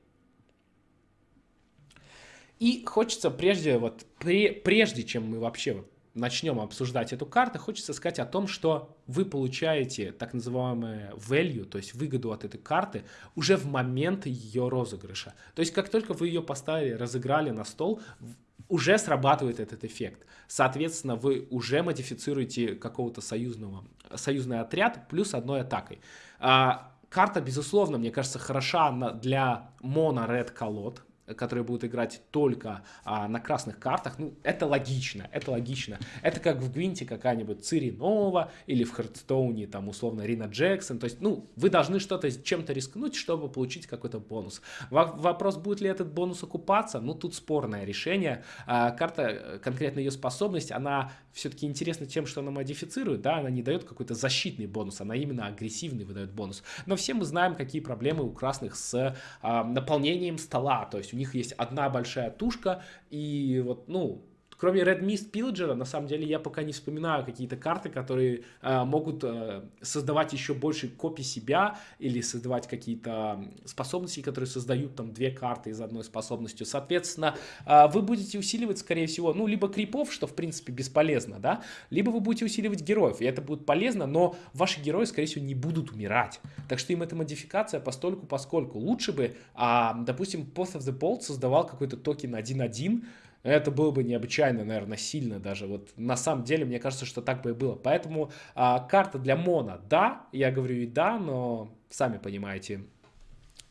И хочется прежде, вот, прежде чем мы вообще начнем обсуждать эту карту, хочется сказать о том, что вы получаете так называемое value, то есть выгоду от этой карты уже в момент ее розыгрыша. То есть как только вы ее поставили, разыграли на стол, уже срабатывает этот эффект. Соответственно, вы уже модифицируете какого-то союзного, союзный отряд плюс одной атакой. А, карта, безусловно, мне кажется, хороша для моно-ред колод, которые будут играть только а, на красных картах, ну, это логично, это логично. Это как в Гвинте какая-нибудь Цири Нова или в Хардстоуне, там, условно, Рина Джексон. То есть, ну, вы должны что-то, чем-то рискнуть, чтобы получить какой-то бонус. Вопрос, будет ли этот бонус окупаться, ну, тут спорное решение. А, карта, э, конкретно ее способность, она все-таки интересна тем, что она модифицирует, да, она не дает какой-то защитный бонус, она именно агрессивный выдает бонус. Но все мы знаем, какие проблемы у красных с а, наполнением стола, то есть у них есть одна большая тушка, и вот, ну, Кроме Red Mist Pillager, на самом деле, я пока не вспоминаю какие-то карты, которые э, могут э, создавать еще больше копий себя или создавать какие-то способности, которые создают там две карты из одной способностью. Соответственно, э, вы будете усиливать, скорее всего, ну, либо крипов, что, в принципе, бесполезно, да, либо вы будете усиливать героев, и это будет полезно, но ваши герои, скорее всего, не будут умирать. Так что им эта модификация постольку поскольку. Лучше бы, а, допустим, Path of the Bolt создавал какой-то токен 1.1, это было бы необычайно, наверное, сильно даже. Вот на самом деле, мне кажется, что так бы и было. Поэтому а, карта для Мона, да, я говорю и да, но сами понимаете,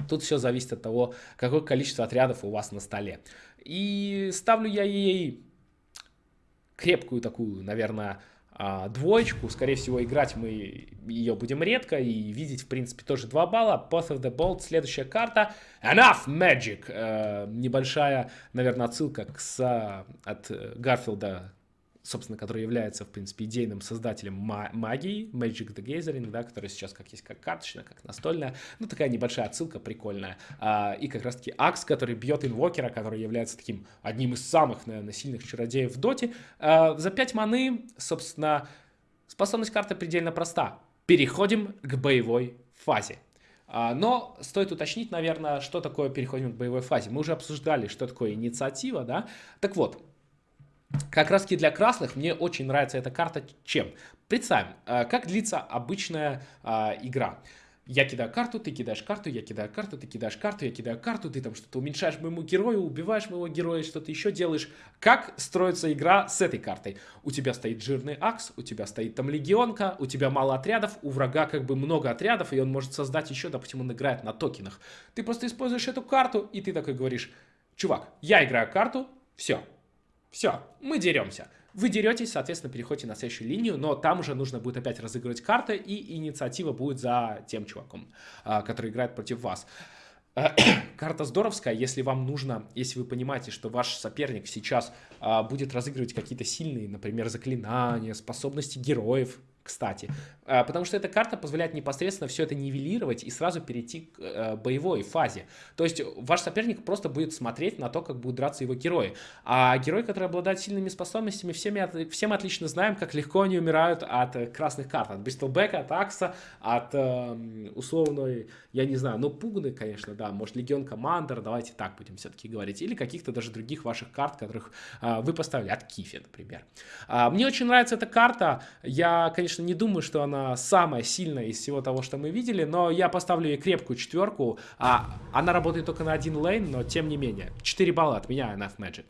тут все зависит от того, какое количество отрядов у вас на столе. И ставлю я ей крепкую такую, наверное, а, двоечку. Скорее всего, играть мы ее будем редко и видеть, в принципе, тоже 2 балла. Path of the Bolt, следующая карта. Enough Magic. Э, небольшая, наверное, отсылка к, с, от Гарфилда собственно, который является, в принципе, идейным создателем магии, Magic the Gathering, да, которая сейчас как есть как карточная, как настольная, ну, такая небольшая отсылка прикольная, а, и как раз-таки Акс, который бьет инвокера, который является таким одним из самых, наверное, сильных чародеев в доте, а, за 5 маны, собственно, Способность карты предельно проста. Переходим к боевой фазе. А, но стоит уточнить, наверное, что такое переходим к боевой фазе. Мы уже обсуждали, что такое инициатива, да? Так вот, как раз для красных мне очень нравится эта карта чем? Представим, а, как длится обычная а, игра. Я кидаю карту, ты кидаешь карту, я кидаю карту, ты кидаешь карту, я кидаю карту, ты там что-то уменьшаешь моему герою, убиваешь моего героя, что-то еще делаешь. Как строится игра с этой картой? У тебя стоит жирный акс, у тебя стоит там легионка, у тебя мало отрядов, у врага как бы много отрядов, и он может создать еще, допустим, он играет на токенах. Ты просто используешь эту карту, и ты такой говоришь, чувак, я играю карту, все, все, мы деремся. Вы деретесь, соответственно, переходите на следующую линию, но там уже нужно будет опять разыгрывать карты, и инициатива будет за тем чуваком, а, который играет против вас. Карта здоровская, если вам нужно, если вы понимаете, что ваш соперник сейчас а, будет разыгрывать какие-то сильные, например, заклинания, способности героев, кстати. А, потому что эта карта позволяет непосредственно все это нивелировать и сразу перейти к э, боевой фазе. То есть ваш соперник просто будет смотреть на то, как будут драться его герои. А герои, которые обладают сильными способностями, всеми, все мы отлично знаем, как легко они умирают от э, красных карт. От Бристлбека, от Акса, от э, условной, я не знаю, ну Пугны, конечно, да, может Легион Командер, давайте так будем все-таки говорить. Или каких-то даже других ваших карт, которых э, вы поставили, от Кифи, например. Э, мне очень нравится эта карта. Я, конечно, конечно, не думаю, что она самая сильная из всего того, что мы видели, но я поставлю ей крепкую четверку. А, она работает только на один лейн, но тем не менее. 4 балла от меня, Enough Magic.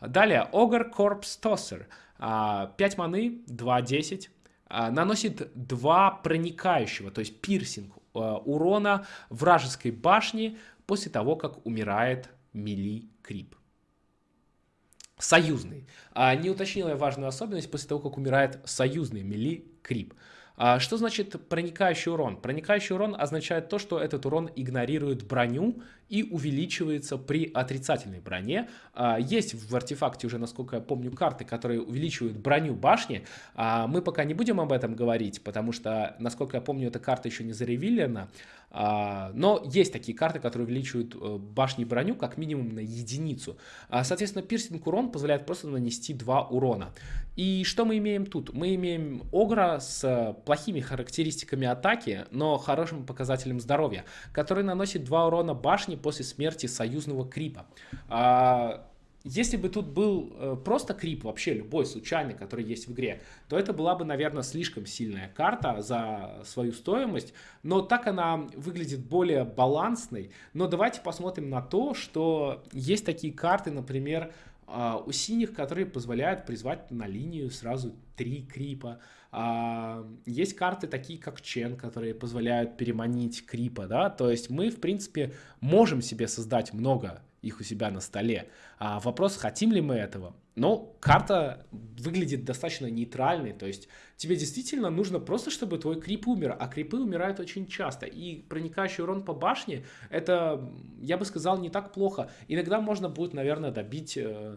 Далее, Ogre Corpse Tosser. 5 маны, 2-10. А, наносит 2 проникающего, то есть пирсинг а, урона вражеской башни после того, как умирает мили крип. Союзный. А, не уточнила я важную особенность после того, как умирает союзный мили крип. А что значит проникающий урон? Проникающий урон означает то, что этот урон игнорирует броню и увеличивается при отрицательной броне. А, есть в артефакте уже, насколько я помню, карты, которые увеличивают броню башни. А, мы пока не будем об этом говорить, потому что, насколько я помню, эта карта еще не заревилена. Но есть такие карты, которые увеличивают э, башни броню как минимум на единицу. Соответственно, пирсинг урон позволяет просто нанести 2 урона. И что мы имеем тут? Мы имеем Огра с плохими характеристиками атаки, но хорошим показателем здоровья, который наносит 2 урона башни после смерти союзного крипа. А, если бы тут был э, просто крип, вообще любой случайный, который есть в игре, то это была бы, наверное, слишком сильная карта за свою стоимость, но так она выглядит более балансной. Но давайте посмотрим на то, что есть такие карты, например, у синих, которые позволяют призвать на линию сразу три крипа. А, есть карты такие, как Чен, которые позволяют переманить крипа, да, то есть мы, в принципе, можем себе создать много их у себя на столе. А вопрос, хотим ли мы этого? Но карта выглядит достаточно нейтральной, то есть тебе действительно нужно просто, чтобы твой крип умер, а крипы умирают очень часто. И проникающий урон по башне, это, я бы сказал, не так плохо. Иногда можно будет, наверное, добить э,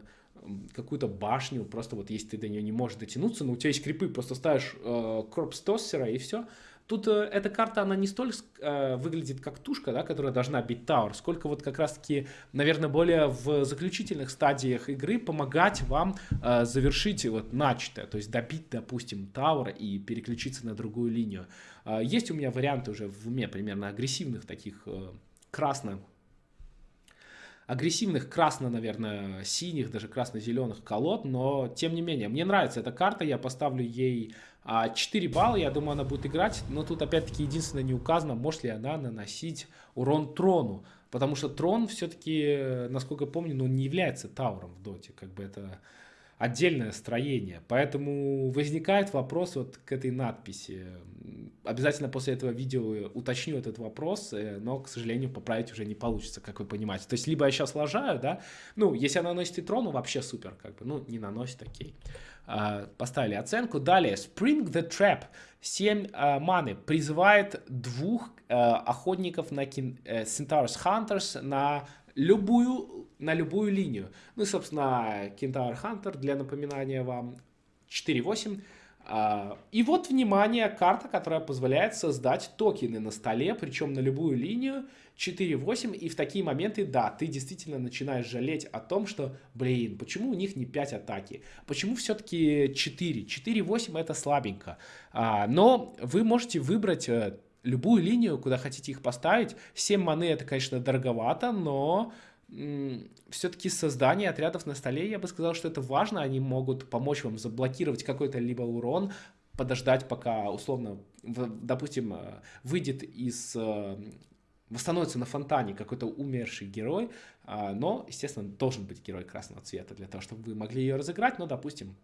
какую-то башню, просто вот если ты до нее не можешь дотянуться, но у тебя есть крипы, просто ставишь э, корпс тоссера и все, Тут э, эта карта, она не столь э, выглядит как тушка, да, которая должна бить Тауэр, сколько вот как раз-таки, наверное, более в заключительных стадиях игры помогать вам э, завершить вот начатое, то есть добить, допустим, Тауэр и переключиться на другую линию. Э, есть у меня варианты уже в уме примерно агрессивных таких э, красно агрессивных красно, наверное, синих, даже красно-зеленых колод, но тем не менее, мне нравится эта карта, я поставлю ей 4 а, балла, я думаю, она будет играть, но тут опять-таки единственное не указано, может ли она наносить урон трону, потому что трон все-таки, насколько я помню, ну, не является тауром в доте, как бы это отдельное строение. Поэтому возникает вопрос вот к этой надписи. Обязательно после этого видео уточню этот вопрос, э, но, к сожалению, поправить уже не получится, как вы понимаете. То есть, либо я сейчас лажаю, да, ну, если она наносит и трону, вообще супер, как бы, ну, не наносит, окей. А, поставили оценку. Далее, Spring the Trap, 7 а, маны, призывает двух а, охотников на кин, э, Centaurus Hunters на любую, на любую линию. Ну, собственно, Кентавр Хантер, для напоминания вам, 4-8. А, и вот, внимание, карта, которая позволяет создать токены на столе, причем на любую линию 4-8. И в такие моменты, да, ты действительно начинаешь жалеть о том, что, блин, почему у них не 5 атаки? Почему все-таки 4? 4-8 это слабенько. А, но вы можете выбрать э, любую линию, куда хотите их поставить. 7 маны это, конечно, дороговато, но все-таки создание отрядов на столе, я бы сказал, что это важно. Они могут помочь вам заблокировать какой-то либо урон, подождать, пока, условно, допустим, э, выйдет из... Восстановится на фонтане какой-то умерший герой, а, но, естественно, должен быть герой красного цвета для того, чтобы вы могли ее разыграть, но, допустим,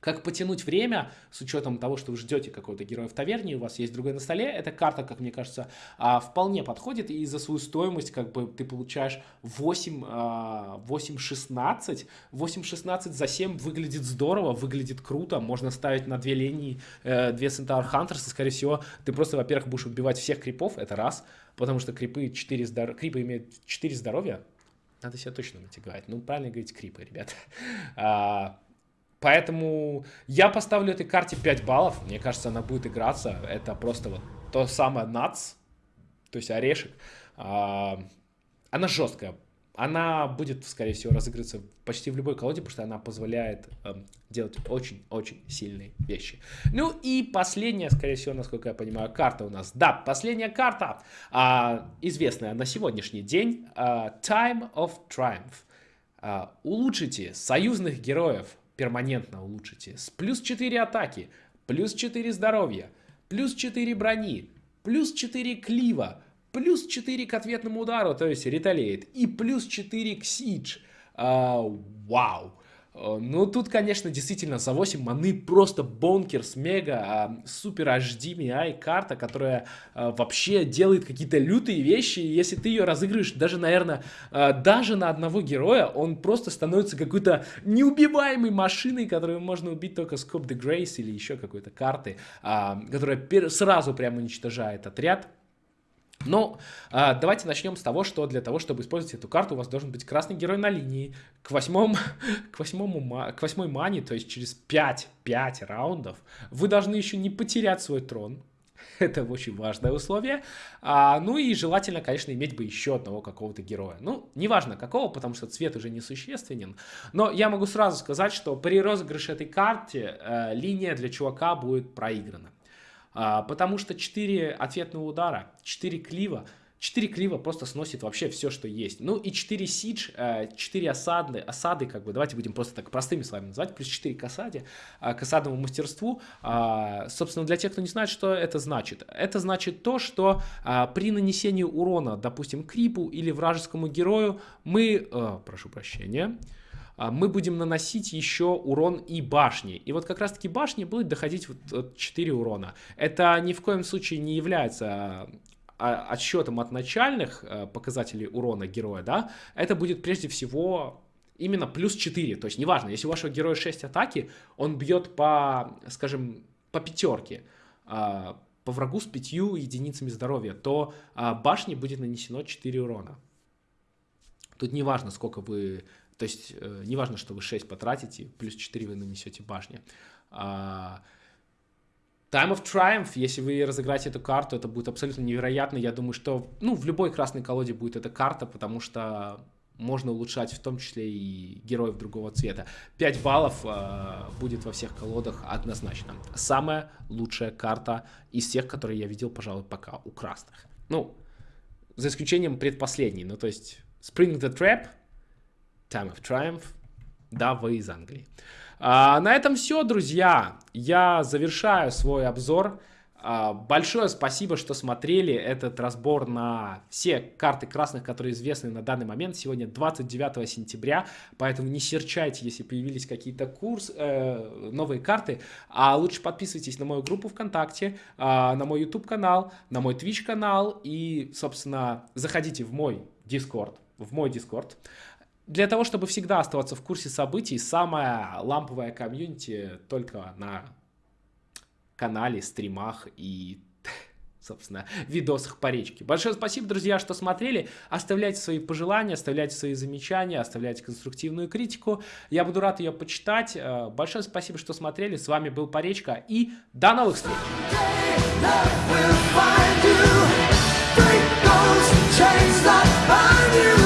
как потянуть время с учетом того, что вы ждете какого-то героя в таверне, у вас есть другой на столе, эта карта, как мне кажется, а, вполне подходит, и за свою стоимость как бы ты получаешь 8, 8-16, 8-16 за 7 выглядит здорово, выглядит круто, можно ставить на две линии, э, две Centaur Hunters, и, скорее всего, ты просто, во-первых, будешь убивать всех крипов, это раз, потому что крипы, 4 здор... крипы имеют 4 здоровья, надо себя точно натягать, ну, правильно говорить крипы, ребят. А, Поэтому я поставлю этой карте 5 баллов. Мне кажется, она будет играться. Это просто вот то самое нац, то есть орешек. А, она жесткая. Она будет, скорее всего, разыгрываться почти в любой колоде, потому что она позволяет э, делать очень-очень сильные вещи. Ну и последняя, скорее всего, насколько я понимаю, карта у нас. Да, последняя карта, э, известная на сегодняшний день, э, Time of Triumph. Улучшите союзных героев перманентно улучшите. С плюс 4 атаки, плюс 4 здоровья, плюс 4 брони, плюс 4 клива, плюс 4 к ответному удару, то есть реталиет, и плюс 4 к сидж. А, вау! Э, ну, тут, конечно, действительно за 8 маны просто бонкерс, мега, а, супер HD MI карта, которая а, вообще делает какие-то лютые вещи. Если ты ее разыгрываешь даже, наверное, а, даже на одного героя, он просто становится какой-то неубиваемой машиной, которую можно убить только Scope the Grace или еще какой-то карты, которая сразу прям уничтожает отряд. Но а, давайте начнем с того, что для того, чтобы использовать эту карту, у вас должен быть красный герой на линии к, восьмому, к, восьмому, к восьмой мане, то есть через 5, 5 раундов, вы должны еще не потерять свой трон. Это очень важное условие. А, ну и желательно, конечно, иметь бы еще одного какого-то героя. Ну, неважно какого, потому что цвет уже несущественен. Но я могу сразу сказать, что при розыгрыше этой карты э, линия для чувака будет проиграна. А, потому что 4 ответных удара, 4 клива, 4 клива просто сносит вообще все, что есть. Ну и 4 сидж, 4 э, осады, осады, как бы, давайте будем просто так простыми с вами называть, плюс 4 к осаде, э, к осадному мастерству. А, собственно, для тех, кто не знает, что это значит. Это значит то, что а, при нанесении урона, допустим, крипу или вражескому герою, мы, э, прошу прощения, а, мы будем наносить еще урон и башни. И вот как раз таки башни будет доходить вот 4 урона. Это ни в коем случае не является а, отсчетом от начальных показателей урона героя, да, это будет прежде всего именно плюс 4. То есть неважно, если у вашего героя 6 атаки, он бьет по, скажем, по пятерке, а, по врагу с 5 единицами здоровья, то башне будет нанесено 4 урона. Тут неважно, сколько вы то есть э, неважно, что вы 6 потратите, плюс 4 вы нанесете башни. А, Time of Triumph, если вы разыграете эту карту, это будет абсолютно невероятно. Я думаю, что ну, в любой красной колоде будет эта карта, потому что можно улучшать в том числе и героев другого цвета. 5 баллов э, будет во всех колодах однозначно. Самая лучшая карта из всех, которые я видел, пожалуй, пока у красных. Ну, за исключением предпоследней. Ну, то есть Spring the Trap — Time of Triumph. Да, вы из Англии. А, на этом все, друзья. Я завершаю свой обзор. А, большое спасибо, что смотрели этот разбор на все карты красных, которые известны на данный момент. Сегодня 29 сентября, поэтому не серчайте, если появились какие-то курс, э, новые карты. А лучше подписывайтесь на мою группу ВКонтакте, э, на мой YouTube канал, на мой Twitch канал и, собственно, заходите в мой Discord, в мой Discord для того, чтобы всегда оставаться в курсе событий, самая ламповая комьюнити только на канале, стримах и, собственно, видосах по речке. Большое спасибо, друзья, что смотрели. Оставляйте свои пожелания, оставляйте свои замечания, оставляйте конструктивную критику. Я буду рад ее почитать. Э, большое спасибо, что смотрели. С вами был Поречка и до новых встреч! Chains that bind you